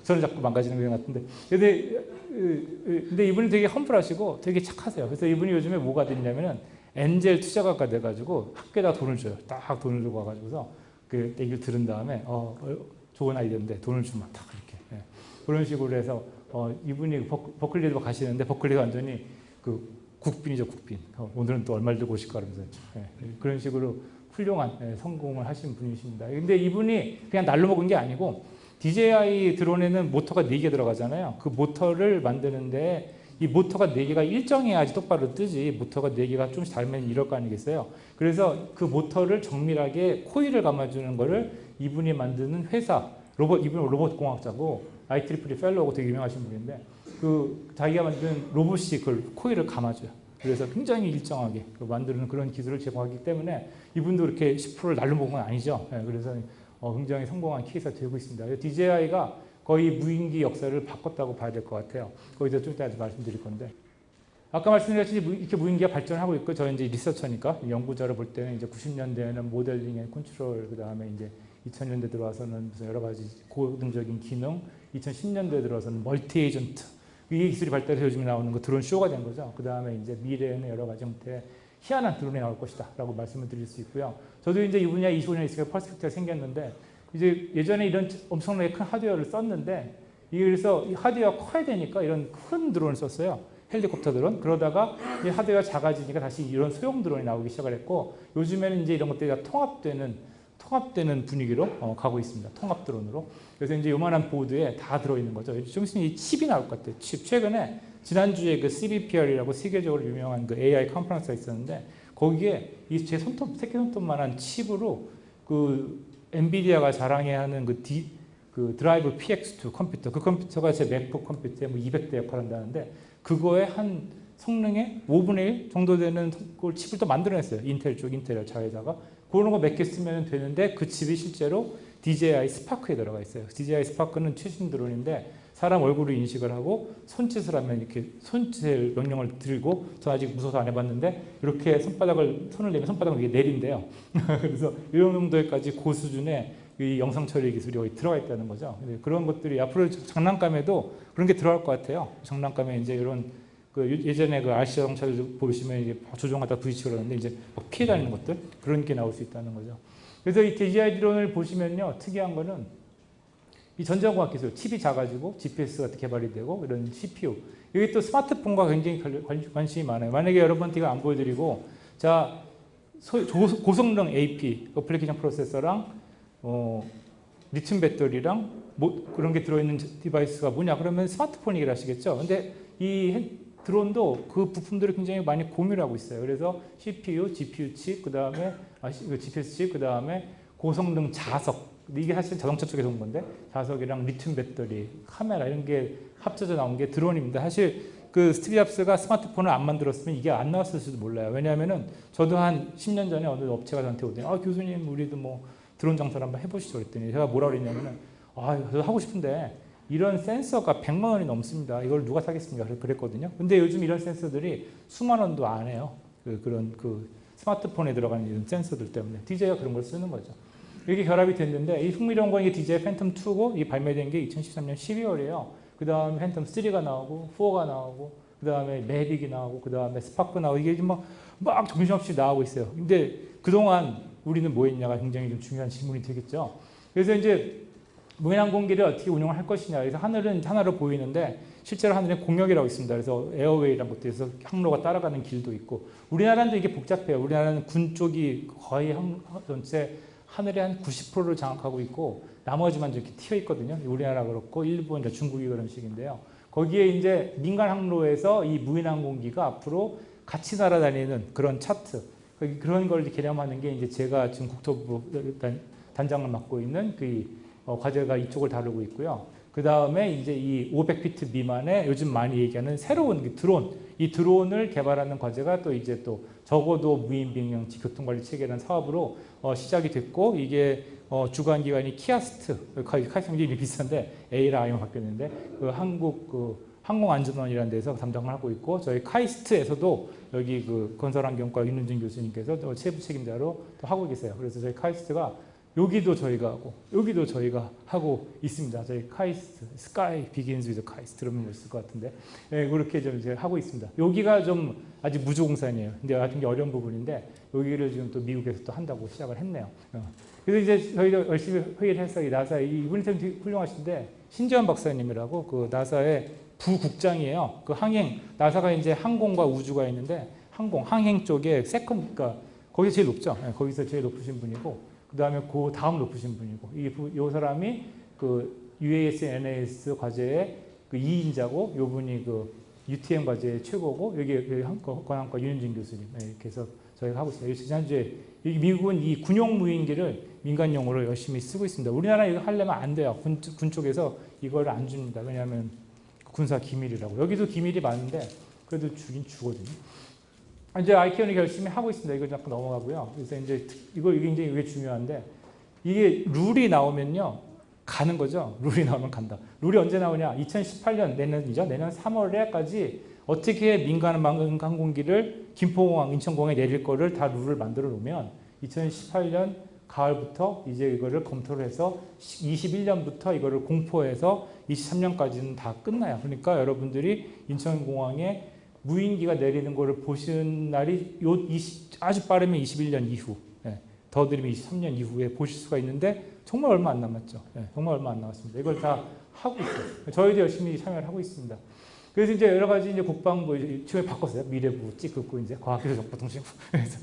저는 자꾸 망가지는 것 같은데. 근데, 근데 이분이 되게 험불하시고 되게 착하세요. 그래서 이분이 요즘에 뭐가 됐냐면은 엔젤 투자가가 돼가지고 학교에다 돈을 줘요. 딱 돈을 주고 와가지고서 그 얘기를 들은 다음에 어, 어, 좋은 아이디어인데 돈을 주면 딱 그렇게 예. 그런 식으로 해서 어, 이분이 버, 버클리로 가시는데 버클리가 완전히 그 국빈이죠 국빈 어, 오늘은 또 얼마를 들고 오실까 그러면서 예. 그런 식으로 훌륭한 예, 성공을 하신 분이십니다. 근데 이분이 그냥 날로 먹은 게 아니고 DJI 드론에는 모터가 4개 들어가잖아요. 그 모터를 만드는데 이 모터가 4개가 일정해야지 똑바로 뜨지 모터가 4개가 좀씩 다르면 이럴 거 아니겠어요. 그래서 그 모터를 정밀하게 코일을 감아주는 거를 이분이 만드는 회사 로봇 이분은 로봇 공학자고 IEEE fellow고 되게 유명하신 분인데 그 자기가 만든 로봇이 그걸 코일을 감아줘요. 그래서 굉장히 일정하게 그 만드는 그런 기술을 제공하기 때문에 이분도 이렇게 10%를 날로 먹은 건 아니죠. 예, 그래서 어, 굉장히 성공한 케이스가 되고 있습니다. DJI가 거의 무인기 역사를 바꿨다고 봐야 될 것 같아요. 거기서 좀 이따 말씀드릴 건데. 아까 말씀드렸듯이 이렇게 무인기가 발전하고 있고 저희 이제 리서처니까 연구자를 볼 때는 이제 90년대에는 modeling and control 그 다음에 이제 2000년대 들어와서는 무슨 여러 가지 고등적인 기능 2010년대 들어서는 multi agent 이 기술이 발달해서 요즘 나오는 거 드론 쇼가 된 거죠. 그 다음에 이제 미래에는 여러 가지 형태의 희한한 드론이 나올 것이다 라고 말씀을 드릴 수 있고요. 저도 이제 이 분야 25년 있으니까 perspective가 생겼는데 이제 예전에 이런 엄청나게 큰 하드웨어를 썼는데 그래서 이 하드웨어가 커야 되니까 이런 큰 드론을 썼어요. 헬리콥터 드론. 그러다가 이 하드웨어가 작아지니까 다시 이런 소형 드론이 나오기 시작을 했고 요즘에는 이제 이런 것들이 다 통합되는 통합되는 분위기로 어, 가고 있습니다. 통합 드론으로. 그래서 이제 요만한 보드에 다 들어있는 거죠. 좀 있으면 이 칩이 나올 것 같아요. 칩. 최근에 지난주에 그 CBPR이라고 세계적으로 유명한 그 AI 컨퍼런스가 있었는데 거기에 이 제 손톱, 새끼 손톱만한 칩으로 그 엔비디아가 자랑해 하는 그, 디, 그 Drive PX2 컴퓨터 그 컴퓨터가 제 맥북 컴퓨터에 뭐 200대 역할한다는데 그거에 한 성능의 5분의 1 정도 되는 걸 칩을 또 만들어냈어요. 인텔 쪽 인텔 자회사가 그런 거 몇 개 쓰면 되는데 그 칩이 실제로 DJI 스파크에 들어가 있어요. DJI 스파크는 최신 드론인데 사람 얼굴을 인식을 하고 손짓을 하면 이렇게 손짓 명령을 드리고 저 아직 무서워서 안 해봤는데 이렇게 손바닥을 손을 내면 손바닥을 이게 내린대요. 그래서 이런 정도까지 고수준의 이 영상 처리 기술이 거기 들어가 있다는 거죠. 그런 것들이 앞으로 장난감에도 그런 게 들어갈 것 같아요. 장난감에 이제 이런 그 예전에 그 RC 자동차를 보시면 이제 조종하다 부딪히고 그러는데 이제 피해 다니는 것들 그런 게 나올 수 있다는 거죠. 그래서 이 DJI 드론을 보시면요 특이한 거는 이 전자공학 기술, 칩이 작아지고 GPS가 개발이 되고 이런 CPU 여기 또 스마트폰과 굉장히 관심이 많아요. 만약에 여러분한테 안 보여드리고 자 고성능 AP application processor랑 어, 리튬 배터리랑 뭐 그런 게 들어있는 device가 뭐냐 그러면 스마트폰이라 하시겠죠. 근데 이 드론도 그 부품들을 굉장히 많이 공유하고 있어요. 그래서 CPU, GPU 칩, 그 다음에 아, GPS 칩, 그 다음에 고성능 자석 이게 사실 자동차 쪽에서 온 건데 자석이랑 리튬 배터리, 카메라 이런 게 합쳐져 나온 게 드론입니다. 사실 그 스티브 잡스가 스마트폰을 안 만들었으면 이게 안 나왔을지도 몰라요. 왜냐하면은 저도 한 10년 전에 어느 업체가 저한테 오더니 아 교수님 우리도 뭐 드론 장사를 한번 해보시죠 그랬더니 제가 뭐라 그랬냐면은 아 저도 하고 싶은데 이런 센서가 100만 원이 넘습니다. 이걸 누가 사겠습니까? 그랬거든요. 근데 요즘 이런 센서들이 수만 원도 안 해요. 그, 그런 그 스마트폰에 들어가는 이런 센서들 때문에 DJ가 그런 걸 쓰는 거죠. 이렇게 결합이 됐는데 이 흥미로운 건 이게 DJI 팬텀 2고 이 발매된 게 2013년 12월이에요. 그 다음에 팬텀 3가 나오고 4가 나오고 그 다음에 매빅이 나오고 그 다음에 스파크 나오고 이게 막, 막 정신없이 나오고 있어요. 근데 그동안 우리는 뭐 했냐가 굉장히 좀 중요한 질문이 되겠죠. 그래서 이제 무인항공기를 어떻게 운영을 할 것이냐. 그래서 하늘은 하나로 보이는데 실제로 하늘에 공역이라고 있습니다. 그래서 airway라는 것도 있어 항로가 따라가는 길도 있고 우리나라는 이게 복잡해요. 우리나라는 군 쪽이 거의 항, 전체 하늘의 한 90%를 장악하고 있고 나머지만 이렇게 트여 있거든요. 우리나라 그렇고 일본, 중국이 그런 식인데요. 거기에 이제 민간 항로에서 이 무인 항공기가 앞으로 같이 날아다니는 그런 차트 그런 걸 개념하는 게 이제 제가 지금 국토부 단장을 맡고 있는 그 어, 과제가 이쪽을 다루고 있고요. 그 다음에 이제 이 500피트 미만의 요즘 많이 얘기하는 새로운 그 드론, 이 드론을 개발하는 과제가 또 이제 또 저고도 무인비행장치 교통관리 체계라는 사업으로 어, 시작이 됐고 이게 어, 주관 기관이 KIAST, 카이스트 이름이 비슷한데 A랑 I만 바뀌었는데 그 한국 그 항공안전원이라는 데서 담당을 하고 있고 저희 카이스트에서도 여기 그 건설환경과 윤은진 교수님께서 또 세부 책임자로 또 하고 계세요. 그래서 저희 카이스트가 여기도 저희가 하고 여기도 저희가 하고 있습니다. 저희 카이스트, Sky begins with KAIST 들으면 있을 것 같은데 예, 그렇게 좀 이제 하고 있습니다. 여기가 좀 아직 무주공산이에요. 근데 아주 어려운 부분인데 여기를 지금 또 미국에서 또 한다고 시작을 했네요. 어. 그래서 이제 저희도 열심히 회의를 해서 이 나사 이분이 참 훌륭하신데 신지원 박사님이라고 그 나사의 부국장이에요. 그 항행 나사가 이제 항공과 우주가 있는데 항공 항행 쪽에 second 그러니까 거기 제일 높죠. 예, 거기서 제일 높으신 분이고 그 다음에 그 다음 높으신 분이고 이, 이 사람이 그 UAS, NAS 과제의 그 2인자고 요 분이 그 UTM 과제의 최고고 여기, 여기 관함과 윤진 교수님 네, 이렇게 저희가 하고 있습니다. 지난주에 미국은 이 군용 무인기를 민간용으로 열심히 쓰고 있습니다. 우리나라 이거 하려면 안 돼요. 군, 군 쪽에서 이걸 안 줍니다. 왜냐하면 군사 기밀이라고. 여기도 기밀이 많은데 그래도 주긴 주거든요. 이제 아이키온이 열심히 하고 있습니다. 이거 잠깐 넘어가고요. 그래서 이제 이거 이제 이게 중요한데 이게 룰이 나오면요 가는 거죠. 룰이 나오면 간다. 룰이 언제 나오냐? 2018년 내년이죠. 내년 3월에까지 어떻게 민간 항공기를 김포공항, 인천공항에 내릴 거를 다 룰을 만들어 놓으면 2018년 가을부터 이제 이거를 검토를 해서 21년부터 이거를 공포해서 23년까지는 다 끝나요. 그러니까 여러분들이 인천공항에 무인기가 내리는 것을 보시는 날이 요 20, 아주 빠르면 21년 이후, 예, 더 들이면 23년 이후에 보실 수가 있는데 정말 얼마 안 남았죠. 예, 정말 얼마 안 남았습니다. 이걸 다 하고 있어요. 저희도 열심히 참여를 하고 있습니다. 그래서 이제 여러 가지 이제 국방부 지금 바꿨어요. 미래부 찍고 이제 과학기술정보통신부 그래서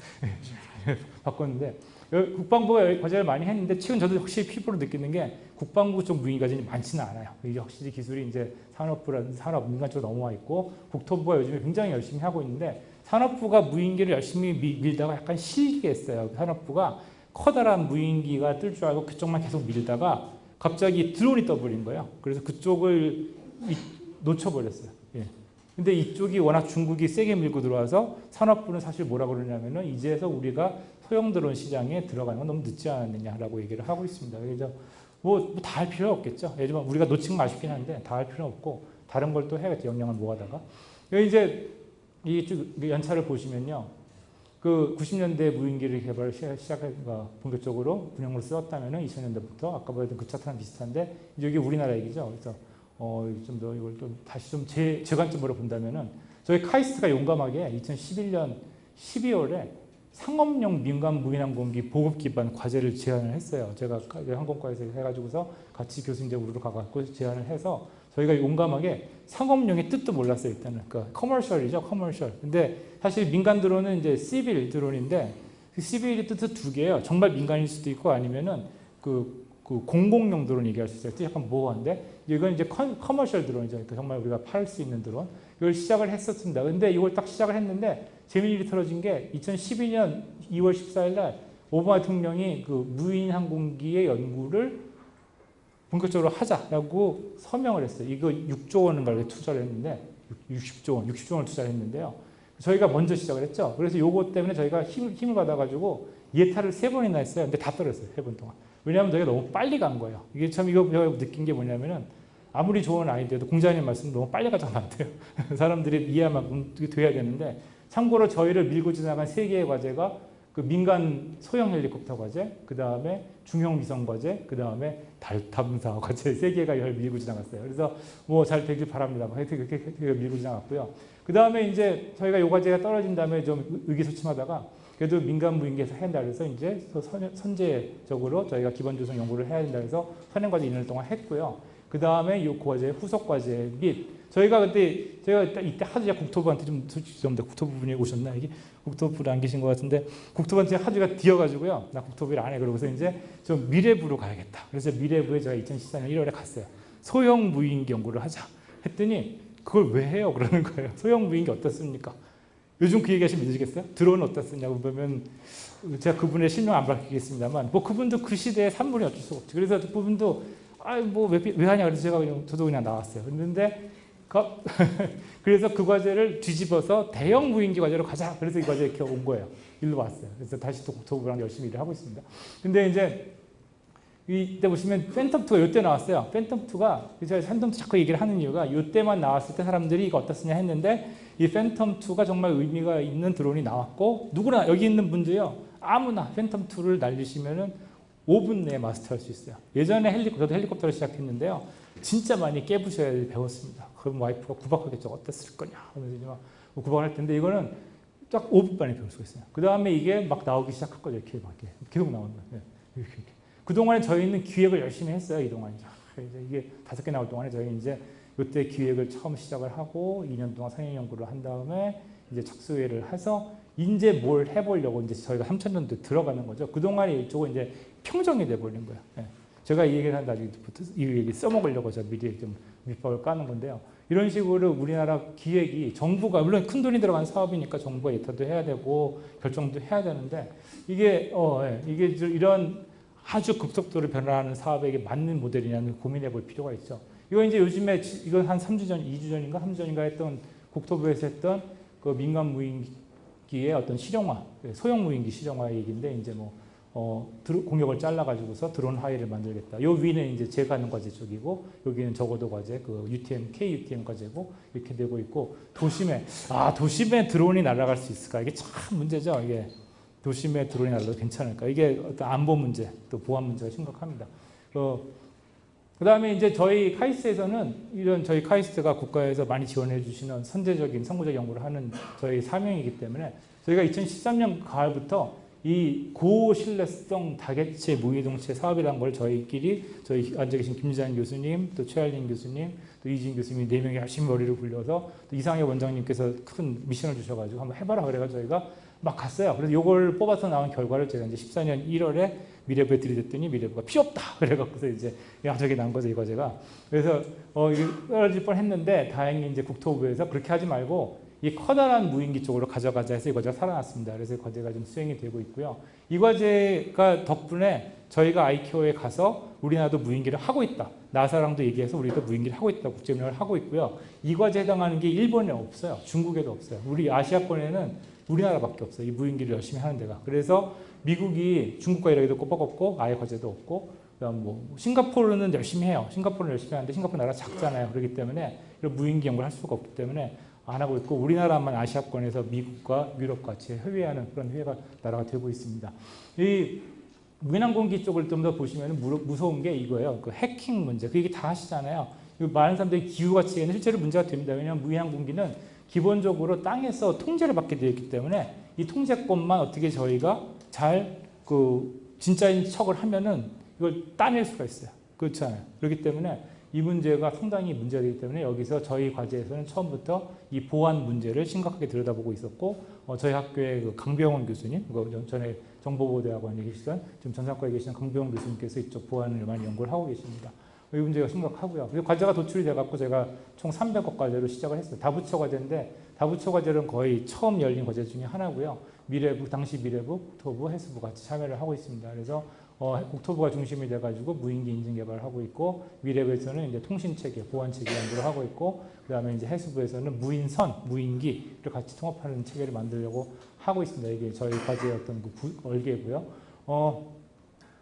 예, 바꿨는데 국방부가 과제를 많이 했는데 최근 저도 확실히 피부로 느끼는 게 국방부 쪽 무인기가 많지는 않아요. 이게 확실히 기술이 이제 산업부라든 산업 민간 쪽으로 넘어와 있고 국토부가 요즘에 굉장히 열심히 하고 있는데 산업부가 무인기를 열심히 밀다가 약간 실게 했어요. 산업부가 커다란 무인기가 뜰 줄 알고 그쪽만 계속 밀다가 갑자기 드론이 떠버린 거예요. 그래서 그쪽을 놓쳐버렸어요. 예. 근데 이쪽이 워낙 중국이 세게 밀고 들어와서 산업부는 사실 뭐라 그러냐면은 이제서 우리가 소형 드론 시장에 들어가는 건 너무 늦지 않았느냐라고 얘기를 하고 있습니다. 그래서 뭐 다 할 필요 없겠죠. 예를 들면 우리가 놓친 거 아쉽긴 한데 다 할 필요 없고 다른 걸 또 해야겠죠. 역량을 모아다가. 이제 이 연차를 보시면요. 그 90년대 무인기를 개발 시작한 본격적으로 군용으로 쓰었다면 2000년대부터 아까 보였던 그 차트랑 비슷한데 여기 우리나라 얘기죠. 그래서 어, 좀 더 이걸 좀 다시 좀 제 제 관점으로 본다면은 저희 카이스트가 용감하게 2011년 12월에 상업용 민간 무인항공기 보급 기반 과제를 제안을 했어요. 제가 항공과에서 해가지고서 같이 교수님들 우르르 가갖고 제안을 해서 저희가 용감하게 상업용의 뜻도 몰랐어요. 일단은 그러니까 commercial이죠, commercial. 근데 사실 민간 드론은 이제 civil 드론인데 그 civil의 뜻은 두 개예요. 정말 민간일 수도 있고 아니면은 그, 그 공공용 드론 얘기할 수 있어요. 약간 모호한데 이건 이제 커, commercial 드론이죠. 그러니까 정말 우리가 팔 수 있는 드론. 이걸 시작을 했었습니다. 근데 이걸 딱 시작을 했는데 재미있는 일이 터진 게 2012년 2월 14일 날 오바마 대통령이 그 무인 항공기의 연구를 본격적으로 하자라고 서명을 했어요. 이거 6조 원인가를 투자를 했는데 60조 원, 60조 원을 투자를 했는데요. 저희가 먼저 시작을 했죠. 그래서 요거 때문에 저희가 힘, 힘을 받아가지고 예타를 세 번이나 했어요. 근데 다 떨어졌어요. 세 번 동안. 왜냐하면 저희가 너무 빨리 간 거예요. 이게 참 이거 느낀 게 뭐냐면은 아무리 좋은 아이디어도 공자님 말씀 너무 빨리 가져가면 안 돼요. 사람들이 이해만 돼야 되는데 참고로 저희를 밀고 지나간 세 개의 과제가 그 민간 소형 헬리콥터 과제, 그 다음에 중형 위성 과제, 그 다음에 달 탐사 과제 세 개가 열 밀고 지나갔어요. 그래서 뭐 잘 되길 바랍니다. 그렇게 밀고 지나갔고요. 그 다음에 이제 저희가 요 과제가 떨어진 다음에 좀 의기소침하다가 그래도 민간 무인기에서 해야 된다 그래서 이제 선제적으로 저희가 기본 조성 연구를 해야 된다 그래서 선행 과제 2년 동안 했고요. 그 다음에 이 과제 후속 과제 및 저희가 그때 제가 이때 제가 국토부한테 좀 죄송합니다. 국토부 분이 오셨나 이게 국토부를 안 계신 것 같은데 국토부한테 하주가 뒤어가지고요. 나 국토부를 안 해. 그러고서 이제 좀 미래부로 가야겠다. 그래서 미래부에 제가 2014년 1월에 갔어요. 소형 무인기 연구를 하자. 했더니 그걸 왜 해요? 그러는 거예요. 소형 무인기 어떻습니까? 요즘 그 얘기하시면 믿으시겠어요? 드론 어떻습냐고 보면 제가 그분의 실명 안 밝히겠습니다만 뭐 그분도 그 시대의 산물이 어쩔 수가 없죠. 그래서 그분도 아뭐왜 왜 하냐 그래서 제가 그냥 저도 그냥 나왔어요. 그런데 그래서 그 과제를 뒤집어서 대형 무인기 과제로 가자. 그래서 이 과제 이렇게 온 거예요. 일로 왔어요. 그래서 다시 또 국토부랑 열심히 일을 하고 있습니다. 근데 이제 이때 보시면 팬텀2가 이때 나왔어요. 팬텀2가 제가 팬텀2 자꾸 얘기를 하는 이유가 이때만 나왔을 때 사람들이 이거 어떻으냐 했는데 이 팬텀2가 정말 의미가 있는 드론이 나왔고 누구나 여기 있는 분도요. 아무나 팬텀2를 날리시면은 5분 내에 마스터할 수 있어요. 예전에 헬리콥터, 저도 헬리콥터를 시작했는데요. 진짜 많이 깨부셔야 배웠습니다. 그럼 와이프가 구박하겠죠. 어땠을 거냐 하면서 막 구박을 할 텐데 이거는 딱 5분 만에 배울 수가 있어요. 그 다음에 이게 막 나오기 시작할 거죠. 이렇게 막 계속 나오는 거예요. 이렇게, 이렇게. 그동안에 저희는 기획을 열심히 했어요. 이동안. 이제 이게 다섯 개 나올 동안에 저희 이제 이때 기획을 처음 시작을 하고 2년 동안 상영 연구를 한 다음에 이제 착수회를 해서 이제 뭘 해보려고 이제 저희가 3천년도 들어가는 거죠. 그동안에 이쪽은 이제 평정이 돼버린 거예요. 예. 제가 이 얘기를 한다, 이 얘기 써먹으려고 저 미리 좀 밑밥을 까는 건데요. 이런 식으로 우리나라 기획이 정부가 물론 큰 돈이 들어간 사업이니까 정부가 예타도 해야 되고 결정도 해야 되는데 이게 어 예, 이게 이런 아주 급속도로 변화하는 사업에게 맞는 모델이냐는 고민해 볼 필요가 있죠. 이거 이제 요즘에 이건 한 3주 전, 2주 전인가 3주 전인가 했던 국토부에서 했던 그 민간 무인기의 어떤 실용화, 소형 무인기 실용화 얘기인데 이제 뭐 어, 공역을 잘라가지고서 드론 하이를 만들겠다. 요 위는 이제 하는 과제 쪽이고, 여기는 적어도 과제, 그 UTM, KUTM 과제고, 이렇게 되고 있고, 도심에, 아, 도심에 드론이 날아갈 수 있을까? 이게 참 문제죠. 이게 도심에 드론이 날아도 괜찮을까? 이게 어떤 안보 문제, 또 보안 문제가 심각합니다. 그, 그 다음에 이제 저희 카이스트에서는 이런 저희 카이스트가 국가에서 많이 지원해 주시는 선제적인 선구적 연구를 하는 저희 사명이기 때문에 저희가 2013년 가을부터 이 고신뢰성 다개체 무이동체 사업이라는 걸 저희끼리 저희 앉아 계신 김지한 교수님, 또 최할린 교수님, 또 이진 교수님 네 명이 열심히 머리를 굴려서 또 이상해 원장님께서 큰 미션을 주셔가지고 한번 해봐라 그래가지고 저희가 막 갔어요. 그래서 이걸 뽑아서 나온 결과를 제가 이제 14년 1월에 미래부에 들이댔더니 미래부가 필요 없다 그래갖고서 이제 야적이 난 거죠 이 과제가. 그래서 어 이게 떨어질 뻔했는데 다행히 이제 국토부에서 그렇게 하지 말고 이 커다란 무인기 쪽으로 가져가자 해서 이 과제가 살아났습니다. 그래서 이 과제가 좀 수행이 되고 있고요. 이 과제가 덕분에 저희가 아이키오에 가서 우리나라도 무인기를 하고 있다. 나사랑도 얘기해서 우리도 무인기를 하고 있다. 국제운영을 하고 있고요. 이 과제에 해당하는 게 일본에 없어요. 중국에도 없어요. 우리 아시아권에는 우리나라밖에 없어요. 이 무인기를 열심히 하는 데가. 그래서 미국이 중국과 이라기도 꼬박없고 아예 과제도 없고 그다음 뭐 싱가포르는 열심히 해요. 싱가포르는 열심히 하는데 싱가포르 나라 작잖아요. 그렇기 때문에 무인기 연구를 할 수가 없기 때문에 안 하고 있고 우리나라만 아시아권에서 미국과 유럽 같이 협의하는 그런 회의가 나라가 되고 있습니다. 이 민항공기 쪽을 좀 더 보시면 무서운 게 이거예요. 그 해킹 문제. 그 얘기 다 하시잖아요. 많은 사람들이 기후가치에는 실제로 문제가 됩니다. 왜냐하면 민항공기는 기본적으로 땅에서 통제를 받게 되어 있기 때문에 이 통제권만 어떻게 저희가 잘 그 진짜인 척을 하면은 이걸 따낼 수가 있어요. 그렇잖아요. 그렇기 때문에 이 문제가 상당히 문제가 되기 때문에 여기서 저희 과제에서는 처음부터 이 보안 문제를 심각하게 들여다보고 있었고 어, 저희 학교의 그 강병원 교수님, 그 전에 정보보호대학원에 계시던 지금 전산과에 계시는 강병원 교수님께서 이쪽 보안을 많이 연구를 하고 계십니다. 이 문제가 심각하고요. 그래서 과제가 도출이 돼갖고 제가 총 300억 과제로 시작을 했어요. 다부처 과제인데 다부처 과제는 거의 처음 열린 과제 중에 하나고요. 미래부, 당시 미래부, 국토부, 해수부 같이 참여를 하고 있습니다. 그래서 어, 국토부가 중심이 돼가지고 무인기 인증 개발을 하고 있고 미래부에서는 이제 통신 체계, 보안 체계 연구를 하고 있고 그 다음에 이제 해수부에서는 무인선, 무인기를 같이 통합하는 체계를 만들려고 하고 있습니다. 이게 저희 과제의 어떤 그 얼개고요. 어,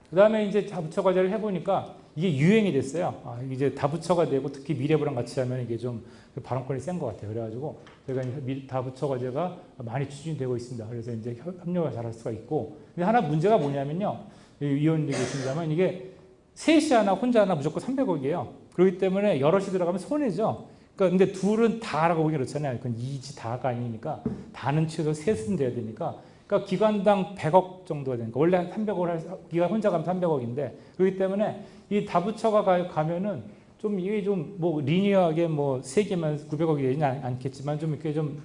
그 다음에 이제 다부처 과제를 해보니까 이게 유행이 됐어요. 아, 이제 다부처가 되고 특히 미래부랑 같이 하면 이게 좀 발언권이 센 것 같아요. 그래가지고 제가 다 부처 과제가 많이 추진되고 있습니다. 그래서 이제 협력을 잘할 수가 있고 근데 하나 문제가 뭐냐면요. 위원님이 계신다면 이게 셋이 하나 혼자 하나 무조건 300억이에요. 그렇기 때문에 여럿이 들어가면 손해죠. 그러니까 근데 둘은 다라고 보기 그렇잖아요. 그건 이지 다가 아니니까 다는 최소 셋은 돼야 되니까 그러니까 기관당 100억 정도가 되니까 원래 300억을 할, 기관 혼자 가면 300억인데 그렇기 때문에 이 다부처가 가면은 좀 이게 좀 뭐 리니어하게 뭐 세 개만 900억이 되지는 않겠지만 좀 이렇게 좀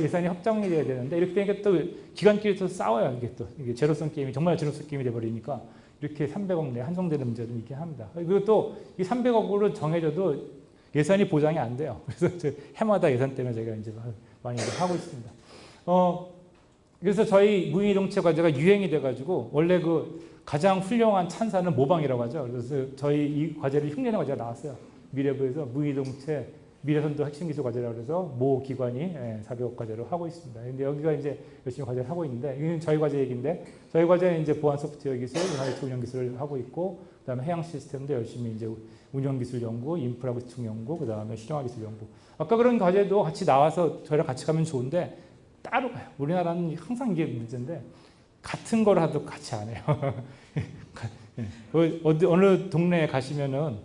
예산이 확정이 돼야 되는데 이렇게 되니까 또 기관끼리 또 싸워요. 이게 또 이게 제로성 게임이 정말 제로성 게임이 돼버리니까 이렇게 300억 내 한정되는 문제도 있긴 합니다. 그리고 또 이 300억으로 정해져도 예산이 보장이 안 돼요. 그래서 해마다 예산 때문에 제가 이제 많이 하고 있습니다. 어, 그래서 저희 무인이동체 과제가 유행이 돼가지고 원래 그 가장 훌륭한 찬사는 모방이라고 하죠. 그래서 저희 이 과제를 흉내내 과제가 나왔어요. 미래부에서 무인이동체 미래선도 핵심 기술 과제라고 해서 모 기관이 400억 예, 과제를 하고 있습니다. 근데 여기가 이제 열심히 과제를 하고 있는데 이건 저희 과제 얘기인데 저희 과제는 이제 보안 소프트웨어 기술, IoT 운영 기술을 하고 있고 그다음에 해양 시스템도 열심히 이제 운영 기술 연구, 인프라 구축 연구, 그다음에 실용화 기술 연구. 아까 그런 과제도 같이 나와서 저희랑 같이 가면 좋은데 따로 가요. 우리나라는 항상 이게 문제인데 같은 걸 하도 같이 안 해요. 예. 그 어디 어느 동네에 가시면은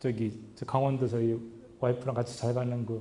저기 저 강원도 저희 와이프랑 같이 잘 가는 그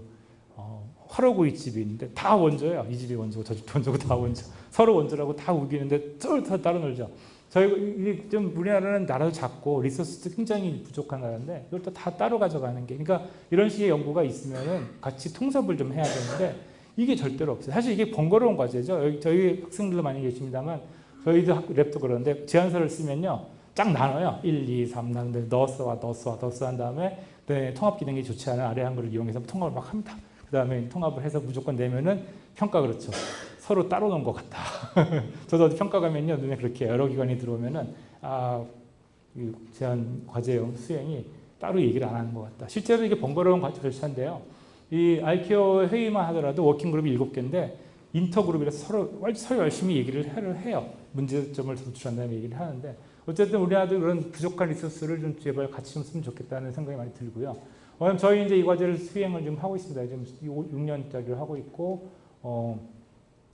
어, 화로구이 집이 있는데 다 원조예요. 이 집이 원조고 저 집도 원조고 다 원조. 서로 원조라고 다 우기는데 쫄다 따로 놀죠. 저희 좀 우리나라는 나라도 작고 리소스도 굉장히 부족한 나라인데 이걸 또다 따로 가져가는 게 그러니까 이런 식의 연구가 있으면은 같이 통섭을 좀 해야 되는데 이게 절대로 없어요. 사실 이게 번거로운 과제죠. 여기 저희 학생들도 많이 계십니다만 저희도 학- 랩도 그러는데 제안서를 쓰면요. 쫙 나눠요. 1, 2, 3 나누는데 너스와 너스와 너스 한 다음에 네, 통합 기능이 좋지 않은 아래 한글을 이용해서 통합을 막 합니다. 그 다음에 통합을 해서 무조건 내면은 평가 그렇죠. 서로 따로 놓은 것 같다. 저도 평가 가면요. 눈에 그렇게 여러 기관이 들어오면은 아, 이 제안 과제 수행이 따로 얘기를 안 하는 것 같다. 실제로 이게 번거로운 과제 절차인데요. 이 아이케어 회의만 하더라도 워킹그룹이 일곱 개인데 인터그룹이라서 서로, 서로 열심히 얘기를 해요. 문제점을 도출한 다음에 얘기를 하는데 어쨌든 우리나라도 그런 부족한 리소스를 좀 제발 같이 좀 쓰면 좋겠다는 생각이 많이 들고요. 어, 저희 이제 이 과제를 수행을 좀 하고 있습니다. 지금 6년짜리를 하고 있고 어,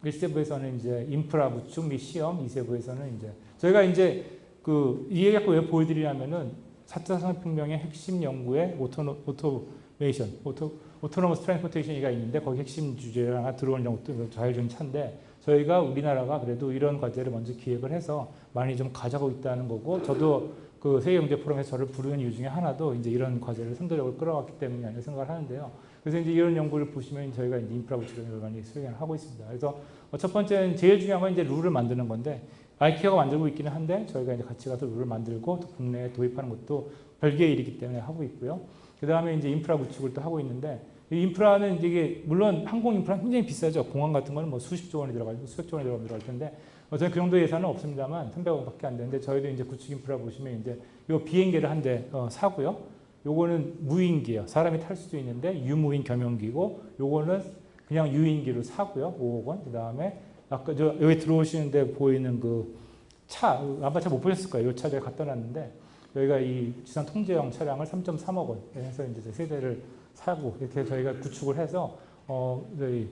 1세부에서는 이제 인프라 구축 및 시험, 2세부에서는 이제 저희가 이제 그이 얘기 갖고 왜 보여드리냐면은 4차 산업혁명의 핵심 연구에 autono, automation, auto, autonomous transportation이가 있는데 거기 핵심 주제가 하나 들어오는 것도 자율주행 차인데 저희가 우리나라가 그래도 이런 과제를 먼저 기획을 해서 많이 좀 가져가고 있다는 거고 저도 그 세계경제 포럼에서 저를 부르는 이유 중에 하나도 이제 이런 과제를 선도적으로 끌어왔기 때문이 아니라 생각을 하는데요. 그래서 이제 이런 연구를 보시면 저희가 이제 인프라 구축을 많이 수행을 하고 있습니다. 그래서 첫 번째는 제일 중요한 건 이제 룰을 만드는 건데 아이케어가 만들고 있기는 한데 저희가 이제 같이 가서 룰을 만들고 또 국내에 도입하는 것도 별개의 일이기 때문에 하고 있고요. 그 다음에 이제 인프라 구축을 또 하고 있는데 이 인프라는 이게 물론 항공 인프라는 굉장히 비싸죠. 공항 같은 거는 뭐 수십조 원이 들어가고 수백조 원이 들어갈 텐데 어, 저는 그 정도 예산은 없습니다만 300억밖에 안 되는데 저희도 이제 구축 인프라 보시면 이제 요 비행기를 한대 어, 사고요. 요거는 무인기예요. 사람이 탈 수도 있는데 유무인 겸용기고 요거는 그냥 유인기로 사고요. 5억 원. 그다음에 아까 저 여기 들어오시는데 보이는 그 차 아마 잘못 보셨을 거예요. 이차 제가 갖다 놨는데 여기가 이 지상 통제용 차량을 3.3억 원 해서 이제 세 대를 사고 이렇게 저희가 구축을 해서 어 저희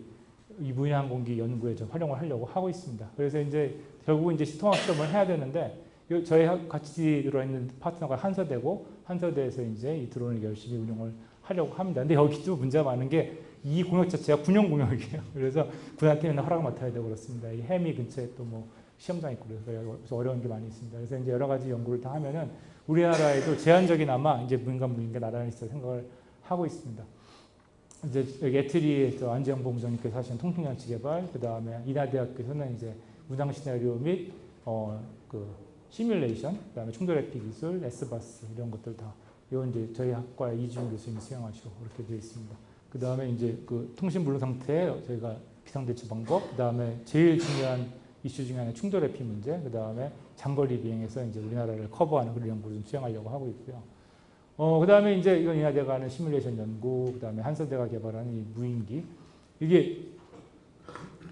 이 무인항공기 연구에 좀 활용을 하려고 하고 있습니다. 그래서 이제 결국 이제 통합 시험을 해야 되는데 요- 저희 하- 같이 들어있는 파트너가 한서대고 한서대에서 이제 이 드론을 열심히 운영을 하려고 합니다. 근데 여기도 문제가 많은 게 이 공역 자체가 군용 공역이에요. 그래서 군한테 맨날 허락을 맡아야 되고 그렇습니다. 이 해미 근처에 또 뭐 시험장 있고 그래서 어려운 게 많이 있습니다. 그래서 이제 여러 가지 연구를 다 하면은 우리나라에도 제한적이나마 이제 민간 무인가 나라는 있어 생각을 하고 있습니다. 이제 여기 ETRI 저 안재영 본부장님께서 하시는 통신장치 개발, 그 다음에 인하대학교에서는 이제 운항 시나리오 및 어 그 시뮬레이션, 그 다음에 충돌 회피 기술, SBAS 이런 것들 다 이건 이제 저희 학과의 이주영 교수님이 수행하시고 그렇게 되어 있습니다. 그 다음에 이제 그 통신 불능 상태 저희가 비상대처 방법, 그 다음에 제일 중요한 이슈 중에 하나 충돌 회피 문제, 그 다음에 장거리 비행에서 이제 우리나라를 커버하는 그런 연구를 좀 수행하려고 하고 있고요. 어, 그 다음에 이제 이건 인하대가 하는 시뮬레이션 연구, 그 다음에 한서대가 개발하는 이 무인기. 이게,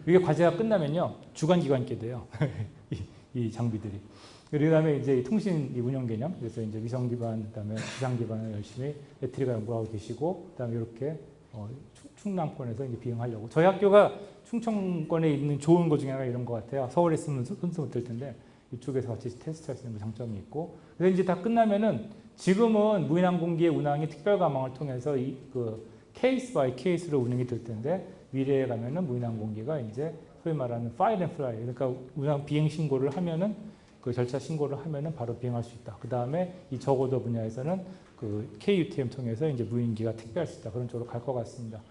이게 과제가 끝나면요. 주관기관께 돼요. 이, 이 장비들이. 그 다음에 이제 이 통신 이 운영 개념, 그래서 이제 위성 기반, 그 다음에 기상 기반을 열심히 배터리가 연구하고 계시고, 그 다음에 이렇게 어, 충- 충남권에서 이제 비행하려고. 저희 학교가 충청권에 있는 좋은 것 중에 하나가 이런 것 같아요. 서울에 있으면 손수 못될 텐데, 이쪽에서 같이 테스트할 수 있는 그 장점이 있고. 그래서 이제 다 끝나면은 지금은 무인항공기의 운항이 특별 감항을 통해서 이 그 case by case로 운영이 될 텐데 미래에 가면은 무인항공기가 이제 소위 말하는 file and fly 그러니까 운항 비행 신고를 하면은 그 절차 신고를 하면은 바로 비행할 수 있다. 그 다음에 이 저고도 분야에서는 그 KUTM 통해서 이제 무인기가 택배할 수 있다. 그런 쪽으로 갈 것 같습니다.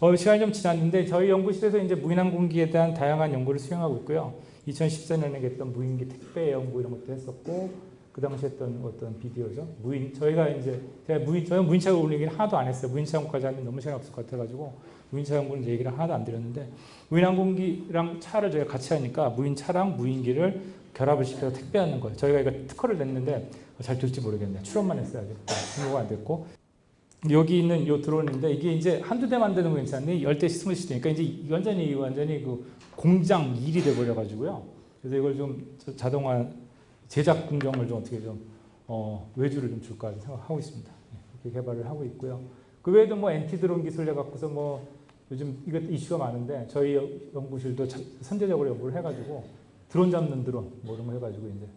어, 시간이 좀 지났는데 저희 연구실에서 이제 무인항공기에 대한 다양한 연구를 수행하고 있고요. 2014년에 했던 무인기 택배 연구 이런 것도 했었고 그 당시 했던 어떤 비디오죠. 무인 저희가 이제 제가 무인 저는 무인차 올리기는 하나도 안 했어요. 무인차 연구까지 하면 너무 시간이 없을 것 같아가지고 무인차 연구는 얘기를 하나도 안 드렸는데 무인항공기랑 차를 저희가 같이 하니까 무인차랑 무인기를 결합을 시켜서 택배하는 거예요. 저희가 이거 특허를 냈는데 잘 될지 모르겠네요. 출원만 했어요. 아직 등록가 안 됐고 여기 있는 요 드론인데 이게 이제 한두 대 만드는 거 괜찮니? 열대 스무 시대니까 이제 완전히 완전히 그 공장 일이 돼 버려 가지고요. 그래서 이걸 좀 저- 자동화 제작 공정을 좀 어떻게 좀 어, 외주를 좀 줄까 생각하고 있습니다. 예, 그렇게 개발을 하고 있고요. 그 외에도 뭐 엔티 드론 기술 내 갖고서 뭐 요즘 이것 이슈가 많은데 저희 연구실도 자- 선제적으로 연구를 해가지고 드론 잡는 드론 뭐 이런 거 해가지고 이제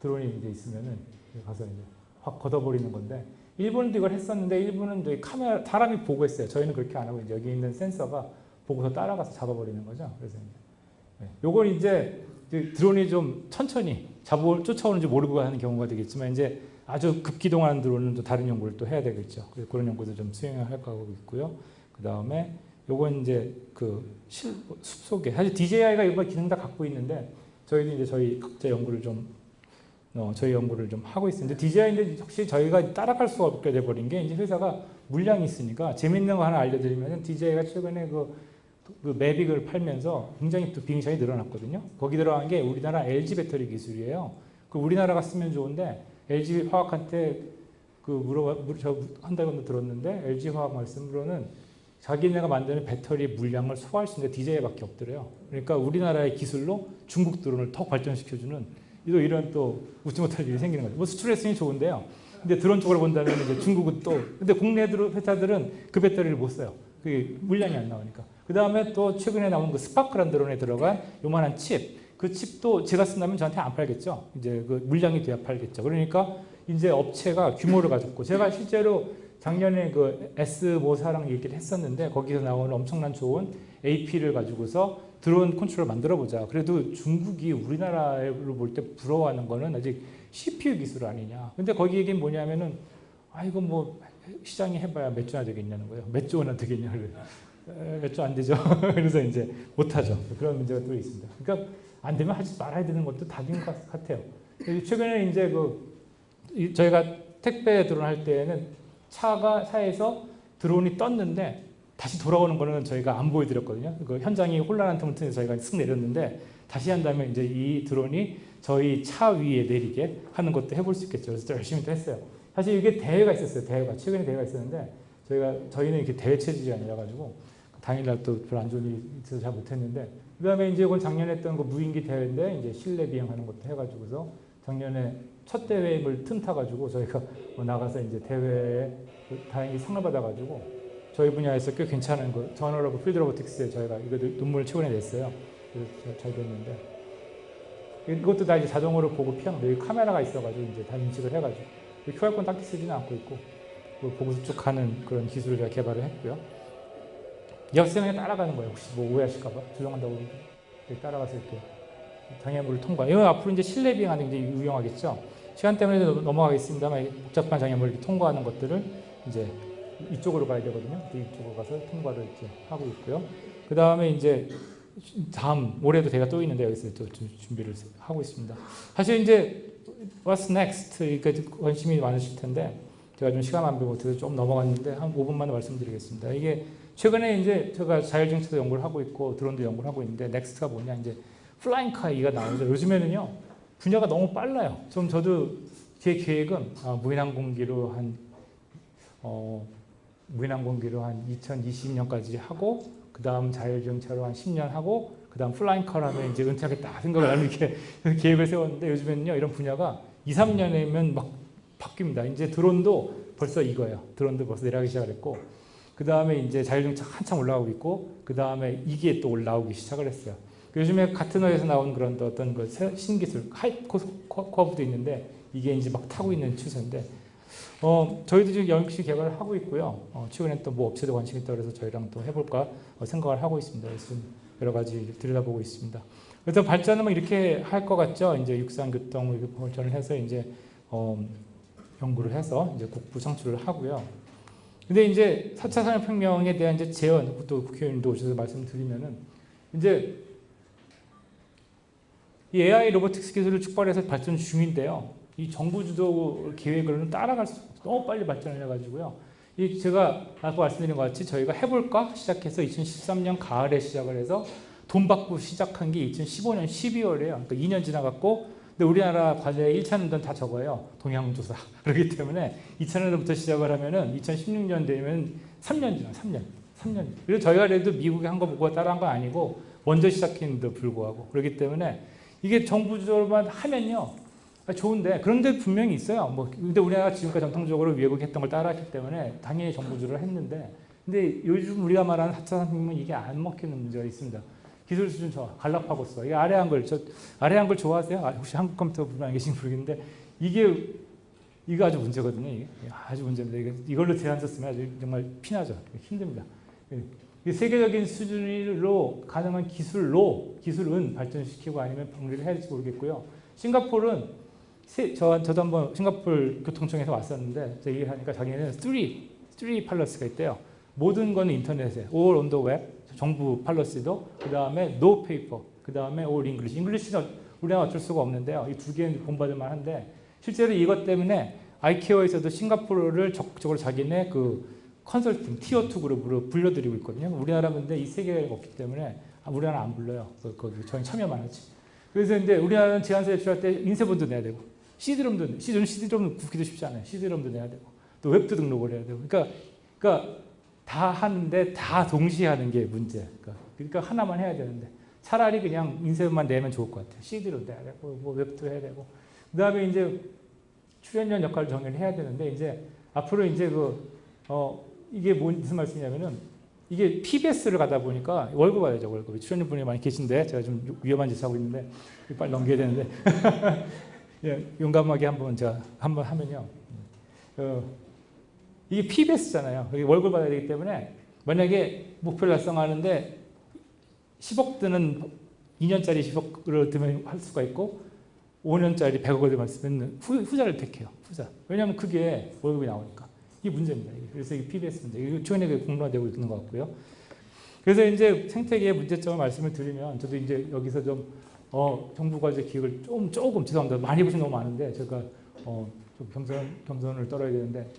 드론이 이제 있으면은 가서 이제 확 걷어버리는 건데 일본도 이걸 했었는데 일본은 이제 카메라 사람이 보고 했어요. 저희는 그렇게 안 하고 이제 여기 있는 센서가 보고서 따라가서 잡아버리는 거죠. 그래서 이제 네. 요걸 이제 드론이 좀 천천히 잡아 쫓아오는지 모르고 하는 경우가 되겠지만 이제 아주 급기동하는 드론은 또 다른 연구를 또 해야 되겠죠. 그런 연구도 좀 수행할 거고 있고요. 그 다음에 요건 이제 그 실, 숲속에 사실 DJI가 이거 기능 다 갖고 있는데 저희도 이제 저희 각자 연구를 좀 어, 저희 연구를 좀 하고 있습니다. DJI인데 혹시 저희가 따라갈 수가 없게 돼버린 게 이제 회사가 물량이 있으니까 재밌는 거 하나 알려드리면 DJI가 최근에 그, 그 매빅을 팔면서 굉장히 또 비행시장이 늘어났거든요. 거기 들어간 게 우리나라 LG 배터리 기술이에요. 그 우리나라가 쓰면 좋은데 LG 화학한테 그 물어봐 저 한다고 들었는데 LG 화학 말씀으로는 자기네가 만드는 배터리 물량을 소화할 수 있는 게 DJI밖에 없더래요. 그러니까 우리나라의 기술로 중국 드론을 더 발전시켜주는 또 이런 또 웃지 못할 일이 생기는 거죠. 뭐 수출했으니 좋은데요. 근데 드론 쪽으로 본다면 이제 중국은 또 근데 국내 회사들은 그 배터리를 못 써요. 그 물량이 안 나오니까. 그 다음에 또 최근에 나온 그 Spark란 드론에 들어간 요만한 칩. 그 칩도 제가 쓴다면 저한테 안 팔겠죠. 이제 그 물량이 돼야 팔겠죠. 그러니까 이제 업체가 규모를 가졌고 제가 실제로 작년에 그 S모사랑 얘기를 했었는데 거기서 나오는 엄청난 좋은 AP를 가지고서 드론 컨트롤 만들어 보자. 그래도 중국이 우리나라로 볼 때 부러워하는 거는 아직 CPU 기술 아니냐. 근데 거기 얘기는 뭐냐면은 아 이거 뭐 시장이 해봐야 몇 주나 되겠냐는 거예요. 몇조 원이나 되겠냐. 몇주안 되죠. 그래서 이제 못하죠. 그런 문제가 또 있습니다. 그러니까 안 되면 하지 말아야 되는 것도 답인 것 같아요. 최근에 이제 그 저희가 택배 드론 할 때는 차가 차에서 드론이 떴는데 다시 돌아오는 거는 저희가 안 보여드렸거든요. 그 현장이 혼란한 틈을 저희가 쓱 내렸는데 다시 한다면 이제 이 드론이 저희 차 위에 내리게 하는 것도 해볼 수 있겠죠. 그래서 열심히 또 했어요. 사실 이게 대회가 있었어요. 대회가 최근에 대회가 있었는데 저희가 저희는 이렇게 대회 체질이 아니라 가지고 당일날 또 별로 안 좋은 일이 있어서 잘 못했는데 그다음에 이제 이건 작년에 했던 그 무인기 대회인데 이제 실내 비행하는 것도 해가지고서 작년에 첫 대회를 틈타 가지고 저희가 뭐 나가서 이제 대회에 다행히 상을 받아가지고 저희 분야에서 꽤 괜찮은 거 Journal of Field Robotics에 저희가 이거 논문을 최근에 냈어요. 그래서 잘 됐는데 이것도 다 이제 자동으로 보고 피하는 여기 카메라가 있어가지고 이제 다 인식을 해가지고 QR코드 딱히 쓰지는 않고 있고 보고서 쭉 가는 그런 기술을 제가 개발을 했고요. 이 학생이 따라가는 거예요. 혹시 뭐 오해하실까봐 조정한다고 따라가서 이렇게 장애물을 통과. 이건 앞으로 이제 실내 비행하는 게 유용하겠죠. 시간 때문에 넘어가겠습니다만 복잡한 장애물을 이렇게 통과하는 것들을 이제 이쪽으로 가야 되거든요. 이쪽으로 가서 통과를 이렇게 하고 있고요. 그 다음에 이제 다음 올해도 대회가 또 있는데 여기서 또 준비를 하고 있습니다. 사실 이제 What's next? 그러니까 관심이 많으실 텐데 제가 좀 시간 안 못해서 좀 넘어갔는데 한 5분만 말씀드리겠습니다. 이게 최근에 이제 제가 자율주행차도 연구를 하고 있고 드론도 연구를 하고 있는데 next가 뭐냐 이제 flying car 이가 나오죠. 요즘에는요 분야가 너무 빨라요. 좀 저도 제 계획은 아, 무인항공기로 한 어, 무인항공기로 한 2020년까지 하고 그 다음 자율주행차로 한 10년 하고 그 다음 flying car로 하면 이제 은퇴하겠다 생각을 하는 이렇게 계획을 세웠는데 요즘에는요 이런 분야가 2, 3년이면 막 바뀝니다. 이제 드론도 벌써 이거예요. 드론도 벌써 내려가기 시작했고 그 다음에 이제 자율주행차 한참 올라오고 있고 그 다음에 이게 또 올라오기 시작을 했어요. 요즘에 가트너에서 나온 그런 어떤 그 신기술 hype curve도 있는데 이게 이제 막 타고 있는 추세인데 어, 저희도 지금 영역시 개발을 하고 있고요. 어, 최근에 또 뭐 업체도 관심이 있다 그래서 저희랑 또 해볼까 어, 생각을 하고 있습니다. 그래서 여러 가지 들여다보고 있습니다. 그래서 발전은 뭐 이렇게 할 것 같죠. 이제 육상 교통 발전을 해서 이제 어, 연구를 해서 이제 국부 창출을 하고요. 근데 이제 4차 산업혁명에 대한 이제 제언, 또 국회의원도 오셔서 말씀드리면은 이제 이 AI 로보틱스 기술을 축발해서 발전 중인데요. 이 정부 주도 계획으로는 따라갈 수 너무 빨리 발전을 해가지고요. 이 제가 아까 말씀드린 것 같이 저희가 해볼까 시작해서 2013년 가을에 시작을 해서 돈 받고 시작한 게 2015년 12월이에요. 그러니까 2년 지나갔고 근데 우리나라 과제 1차 년도는 다 적어요. 동향조사. 그렇기 때문에 2차년도부터 시작을 하면은 2016년 되면 3년 지나 3년. 3년. 그래서 저희가 그래도 미국이 한 거 보고 따라한 건 아니고 먼저 시작했는데도 불구하고 그렇기 때문에 이게 정부 주도만 하면요. 아, 좋은데 그런데 분명히 있어요. 뭐 근데 우리나라 지금까지 전통적으로 외국이 했던 걸 따라했기 때문에 당연히 정부주를 했는데 근데 요즘 우리가 말하는 4차 산업은 이게 안 먹히는 문제가 있습니다. 기술 수준 좋아. 갈라파고스. 이게 아래 한글 저 아래 한글 좋아하세요? 아, 혹시 한국 컴퓨터 분안 계신 모르겠는데 이게 이거 아주 문제거든요. 이게 아주 문제입니다. 이걸로 대안 썼으면 아주 정말 피나죠. 힘듭니다. 이 세계적인 수준으로 가능한 기술로 기술은 발전시키고 아니면 방류를 해야 될지 모르겠고요. 싱가포르는 세, 저, 저도 한번 싱가포르 교통청에서 왔었는데 저 얘기를 하니까 자기는 3, 3 policies가 있대요. 모든 거는 인터넷에 all on the web 정부 policy도 그 다음에 no paper 그 다음에 all English English는 우리가 어쩔 수가 없는데요. 이 두 개는 본받을 만한데 실제로 이것 때문에 ICAO에서도 싱가포르를 적극적으로 자기네 그 컨설팅 티어 2 그룹으로 불러들이고 있거든요. 우리나라 근데 이 세 개가 없기 때문에 아, 우리나라 안 불러요. 그, 거기 저희 참여만 하지. 그래서 이제 우리나라는 제한세 제출할 때 인쇄본도 내야 되고 CD롬도 CD롬 CD롬 굽기도 쉽지 않아요. CD롬도 내야 되고 또 웹도 등록을 해야 되고 그러니까 그러니까 다 하는데 다 동시에 하는 게 문제. 그러니까, 그러니까 하나만 해야 되는데 차라리 그냥 인쇄만 내면 좋을 것 같아요. CD로 내야 되고 뭐 웹도 해야 되고 그 다음에 이제 출연료 역할을 정리를 해야 되는데 이제 앞으로 이제 그 어, 이게 무슨 말씀이냐면은 이게 PBS를 가다 보니까 월급 받아야죠 월급 출연료 분이 많이 계신데 제가 좀 위험한 짓 하고 있는데 빨리 넘겨야 되는데 예, 용감하게 한번 제가 한번 하면요 어, 이게 PBS잖아요 월급 받아야 되기 때문에 만약에 목표를 달성하는데 10억 드는 2년짜리 10억을 들면 할 수가 있고 5년짜리 100억을 들면 쓰면 후, 후자를 택해요 후자 왜냐하면 그게 월급이 나오니까 이게 문제입니다. 그래서 이게 PBS 문제. 이거 최근에 공론화되고 있는 것 같고요. 그래서 이제 생태계의 문제점을 말씀을 드리면 저도 이제 여기서 좀 어, 정부가 이제 기획을 좀 조금 죄송합니다. 많이 보신 너무 많은데 제가 어, 좀 겸손 겸손을 떨어야 되는데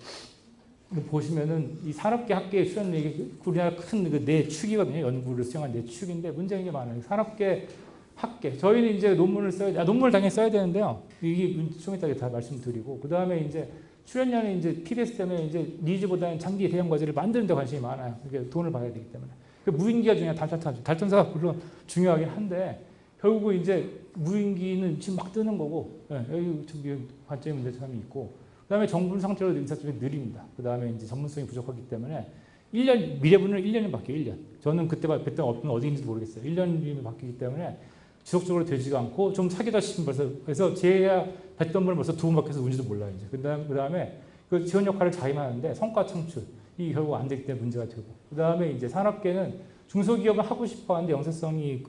보시면은 이 산업계 학계의 수련력이 우리나라 큰내 축이거든요. 연구를 수행한 내 축인데 문제가 게 많아요. 산업계 학계 저희는 이제 논문을 써야 아, 논문을 당연히 써야 되는데요. 이게 좀 이따 다 말씀드리고 그 다음에 이제 출연료는 이제 PBS 때문에 이제 니즈보다는 장기 대형 과제를 만드는 데 관심이 많아요. 그게 돈을 받아야 되기 때문에. 그 무인기가 중요한 달타타 달전사가 물론 중요하긴 한데 결국은 이제 무인기는 지금 막 뜨는 거고 예, 여기 저기 관점의 문제점이 있고 그 다음에 정부 상태로 인사 쪽이 느립니다. 그 다음에 이제 전문성이 부족하기 때문에 1년 미래분은 1년이 바뀌어요. 1년. 저는 그때 그때 어떤 어디인지 모르겠어요. 1년이 바뀌기 때문에 지속적으로 되지가 않고 좀 사기다 싶은 벌써 그래서 제야 했던 분을 벌써 두번 바뀌어서 운지도 몰라요 이제 그다음 그다음에 그 지원 역할을 자임하는데 성과 창출 이 결국 안 되기 때문에 문제가 되고 그다음에 이제 산업계는 중소기업은 하고 싶어 하는데 영세성이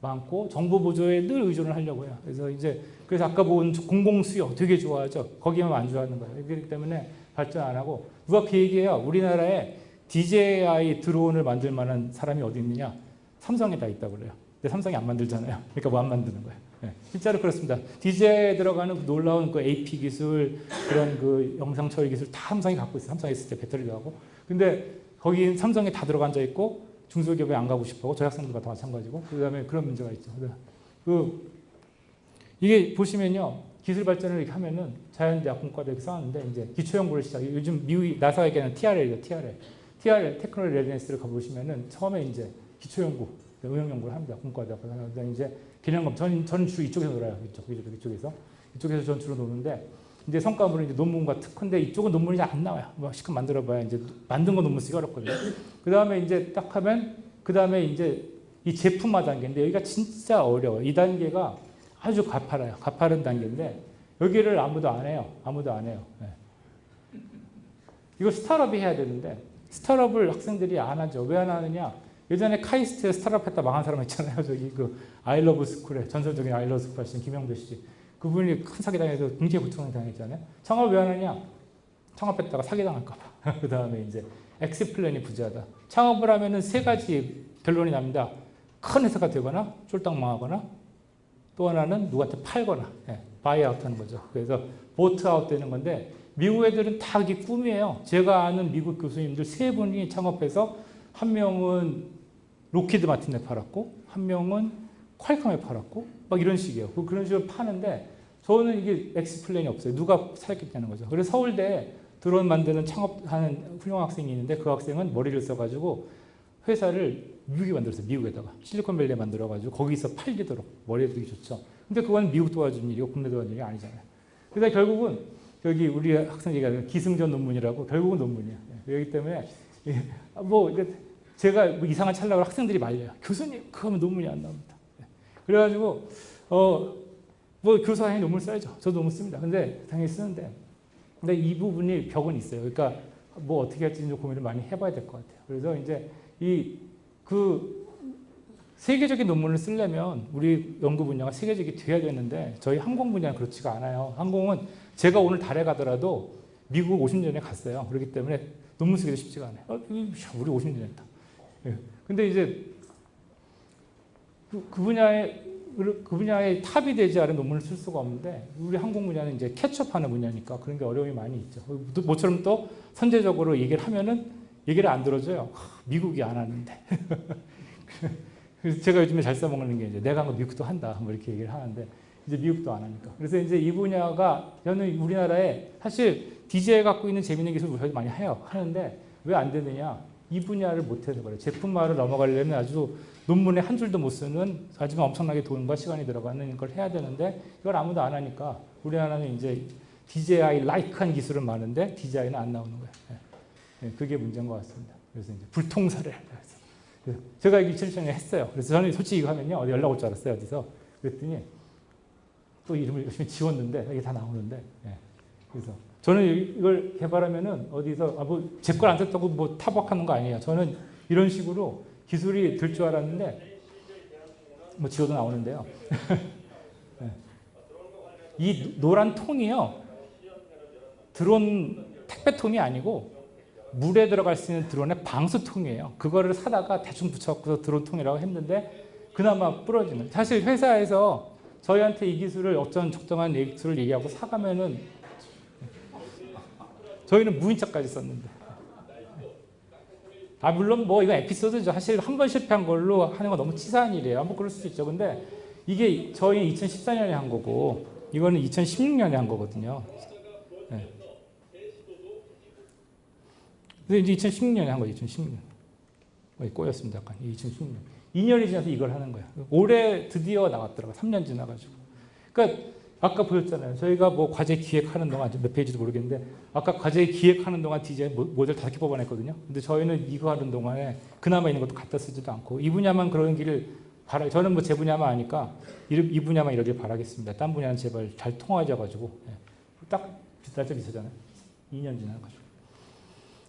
많고 정보 보조에 늘 의존을 하려고 해요. 그래서 이제 그래서 아까 본 공공 수요 되게 좋아하죠. 거기만 안 좋아하는 거예요. 그렇기 때문에 발전 안 하고 누가 그 얘기해요. 우리나라에 DJI 드론을 만들 만한 사람이 어디 있느냐? 삼성에 다 있다고 그래요. 근데 삼성이 안 만들잖아요. 그러니까 뭐 안 만드는 거예요. 네, 실제로 그렇습니다. DJ에 들어가는 그 놀라운 그 AP 기술, 그런 그 영상 처리 기술 다 삼성이 갖고 있어요. 삼성이 있을 때 배터리도 하고. 근데 거기 삼성에 다 들어가 앉아 있고 중소기업에 안 가고 싶어 저희 학생들과 다 마찬가지고 그 다음에 그런 문제가 있죠. 그 이게 보시면요. 기술 발전을 이렇게 하면은 자연대학 공과도 이렇게 쌓았는데 이제 기초연구를 시작. 요즘 미국이 나사가 얘기하는 TRL이죠. TRL. TRL technology readiness를 가보시면은 처음에 이제 기초연구 응용 연구를 합니다. 공과대학. 그다음에 이제 개념검증. 저는, 저는 주로 이쪽에서 놀아요. 이쪽, 이쪽, 이쪽에서. 이쪽에서 전 주로 노는데 이제 성과물은 이제 논문과 특허인데 이쪽은 논문이 잘 안 나와요. 뭐 시간 만들어봐야 이제 만든 거 논문 쓰기 어렵거든요. 그 다음에 이제 딱 하면 그 다음에 이제 이 제품화 단계인데 여기가 진짜 어려워요. 이 단계가 아주 가파라요. 가파른 단계인데 여기를 아무도 안 해요. 아무도 안 해요. 네. 이거 스타트업이 해야 되는데 스타트업을 학생들이 안 하죠. 왜 안 하느냐? 예전에 카이스트에 스타트업 했다 망한 사람 있잖아요. 저기 그 아이러브 스쿨에 전설적인 아이러브 스쿨 하신 김영삼 씨. 그분이 큰 사기당해서 경제 고통을 당했잖아요. 창업 왜 하느냐? 창업했다가 사기당할까 봐. 그 다음에 이제 exit plan이 부재하다. 창업을 하면은 세 가지 결론이 납니다. 큰 회사가 되거나 쫄딱 망하거나 또 하나는 누구한테 팔거나 예, buyout 하는 거죠. 그래서 보트아웃 되는 건데 미국 애들은 다 이게 꿈이에요. 제가 아는 미국 교수님들 세 분이 창업해서 한 명은 로키드 마틴에 팔았고 한 명은 퀄컴에 팔았고 막 이런 식이에요. 그 그런 식으로 파는데 저는 이게 exit plan이 없어요. 누가 사겠다는 거죠. 그래서 서울대 드론 만드는 창업하는 훌륭한 학생이 있는데 그 학생은 머리를 써가지고 회사를 미국에 만들었어요. 미국에다가 실리콘밸리에 만들어가지고 거기서 팔리도록 머리 되게 좋죠. 근데 그건 미국 도와준 일이고 국내 도와준 일이 아니잖아요. 그래서 결국은 여기 우리 학생 얘기하는 기승전 논문이라고 결국은 논문이에요. 그렇기 때문에 뭐 제가 뭐 이상한 찰나고 학생들이 말려요. 교수님 그거 하면 논문이 안 나옵니다. 예. 그래가지고 어, 뭐 교수한테 논문 써야죠. 저도 논문 씁니다. 근데 당연히 쓰는데 근데 이 부분이 벽은 있어요. 그러니까 뭐 어떻게 할지 좀 고민을 많이 해봐야 될 것 같아요. 그래서 이제 이 그 세계적인 논문을 쓰려면 우리 연구 분야가 세계적이 돼야 되는데 저희 항공 분야는 그렇지가 않아요. 항공은 제가 오늘 달에 가더라도 미국 50년에 갔어요. 그렇기 때문에 논문 쓰기도 쉽지가 않아요. 어, 우리 50년 했다. 예. 근데 이제 그, 그 분야에 그 분야의 탑이 되지 않은 논문을 쓸 수가 없는데 우리 항공 분야는 이제 캐치업하는 분야니까 그런 게 어려움이 많이 있죠. 모처럼 또 선제적으로 얘기를 하면은 얘기를 안 들어줘요. 미국이 안 하는데. 그래서 제가 요즘에 잘 써먹는 게 이제 내가 한 거 미국도 한다. 뭐 이렇게 얘기를 하는데 이제 미국도 안 하니까. 그래서 이제 이 분야가 저는 우리나라에 사실 DJ가 갖고 있는 재밌는 기술을 많이 해요. 하는데 왜 안 되느냐? 이 분야를 못해서 그래요. 제품화를 넘어가려면 아주 논문에 한 줄도 못 쓰는 하지만 엄청나게 돈과 시간이 들어가는 걸 해야 되는데 이걸 아무도 안 하니까 우리나라는 이제 DJI 라이크한 기술은 많은데 DJI는 안 나오는 거예요. 네, 그게 문제인 것 같습니다. 그래서 이제 불통사를 그래서 제가 이거 2007년에 했어요. 그래서 저는 솔직히 이거 하면요 어디 연락 올 줄 알았어요 어디서 그랬더니 또 이름을 열심히 지웠는데 이게 다 나오는데 네. 그래서 저는 이걸 개발하면은 어디서 아 뭐제걸안 썼다고 뭐 타박하는 거 아니에요. 저는 이런 식으로 기술이 될줄 알았는데 뭐 지워도 나오는데요. 네. 이 노란 통이요 드론 택배통이 아니고 물에 들어갈 수 있는 드론의 방수통이에요. 그거를 사다가 대충 붙여서 드론통이라고 했는데 그나마 부러지는. 사실 회사에서 저희한테 이 기술을 어떤 적정한 기술을 얘기하고 사가면은 저희는 무인차까지 썼는데. 아 물론 뭐 이거 에피소드죠. 사실 한 번 실패한 걸로 하는 건 너무 치사한 일이에요. 뭐 그럴 수도 있죠. 근데 이게 저희 2014년에 한 거고 이거는 2016년에 한 거거든요. 네. 근데 이제 2016년에 한 거예요. 2016년. 꼬였습니다. 약간 2016년. 2년이 지나서 이걸 하는 거예요. 올해 드디어 나왔더라고요. 3년 지나가지고. 그러니까 아까 보였잖아요. 저희가 뭐 과제 기획하는 동안 몇 페이지도 모르겠는데 아까 과제 기획하는 동안 디자인 모델 다섯 개 뽑아냈거든요. 근데 저희는 이거 하는 동안에 그나마 있는 것도 갖다 쓰지도 않고 이 분야만 그런 길을 바라. 저는 뭐 제 분야만 아니까 이 분야만 이러길 바라겠습니다. 딴 분야는 제발 잘 통하져가지고 예. 딱 비쌀 때 비싸잖아요. 2년 지나가지고.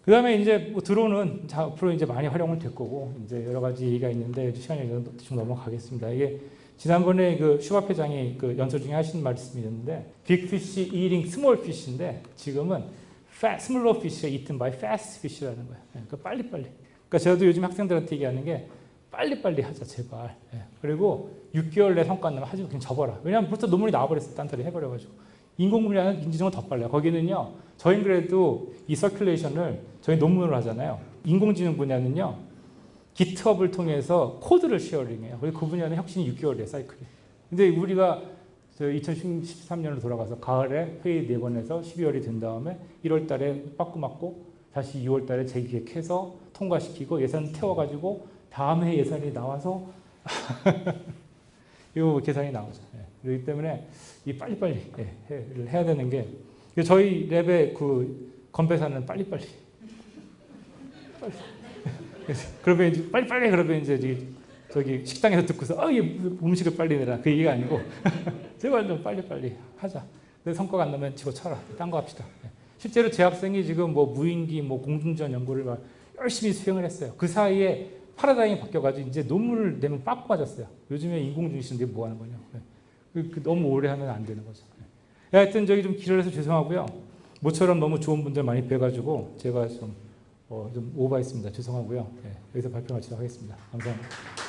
그 다음에 이제 뭐 드론은 앞으로 이제 많이 활용을 될 거고 이제 여러 가지 얘기가 있는데 시간이 좀 넘어가겠습니다. 이게 지난번에 그 슈밥 회장이 그 연설 중에 하신 말씀이 있는데 빅피쉬 eating small fish인데 지금은 smaller fish가 eaten by fast fish라는 거예요. 그러니까 빨리빨리. 그러니까 저도 요즘 학생들한테 얘기하는 게 빨리빨리 하자 제발. 예. 그리고 6개월 내 성과 안 나면 하지 그냥 접어라. 왜냐하면 벌써 논문이 나와버렸어. 딴 소리 해버려가지고. 인공분야는 인지정은 더 빨라요. 거기는요. 저희는 그래도 이 서큘레이션을 저희 논문으로 하잖아요. 인공지능 분야는요. 기트업을 통해서 코드를 쉐어링해요. 그 분야는 혁신이 6개월이에요. 사이클이. 근데 우리가 2013년으로 돌아가서 가을에 회의 4번 해서 12월이 된 다음에 1월 달에 빠꾸 맞고 다시 2월 달에 재기획해서 통과시키고 예산 태워가지고 다음 해 예산이 나와서 이거 계산이 나오죠. 예. 그렇기 때문에 이 빨리빨리 예, 해야 되는 게 저희 랩의 그 건배사는 빨리빨리 빨리. 그러면 이제 빨리 빨리 그러면 이제 저기 식당에서 듣고서 아, 이 음식을 빨리 내라 그 얘기가 아니고 제발 좀 빨리 빨리 하자. 근데 성과가 안 나면 집어쳐라. 딴 거 합시다. 예. 실제로 제 학생이 지금 뭐 무인기, 뭐 공중전 연구를 막 열심히 수행을 했어요. 그 사이에 파라다임이 바뀌어가지고 이제 논문을 내면 빠꾸 맞았어요. 요즘에 인공중심인데 뭐 하는 거냐. 네. 그, 그 너무 오래 하면 안 되는 거죠. 네. 하여튼 저기 좀 길을 해서 죄송하고요. 모처럼 너무 좋은 분들 많이 뵈가지고 제가 좀, 어, 좀 오버했습니다. 죄송하고요. 네. 여기서 발표 마치도록 하겠습니다. 감사합니다.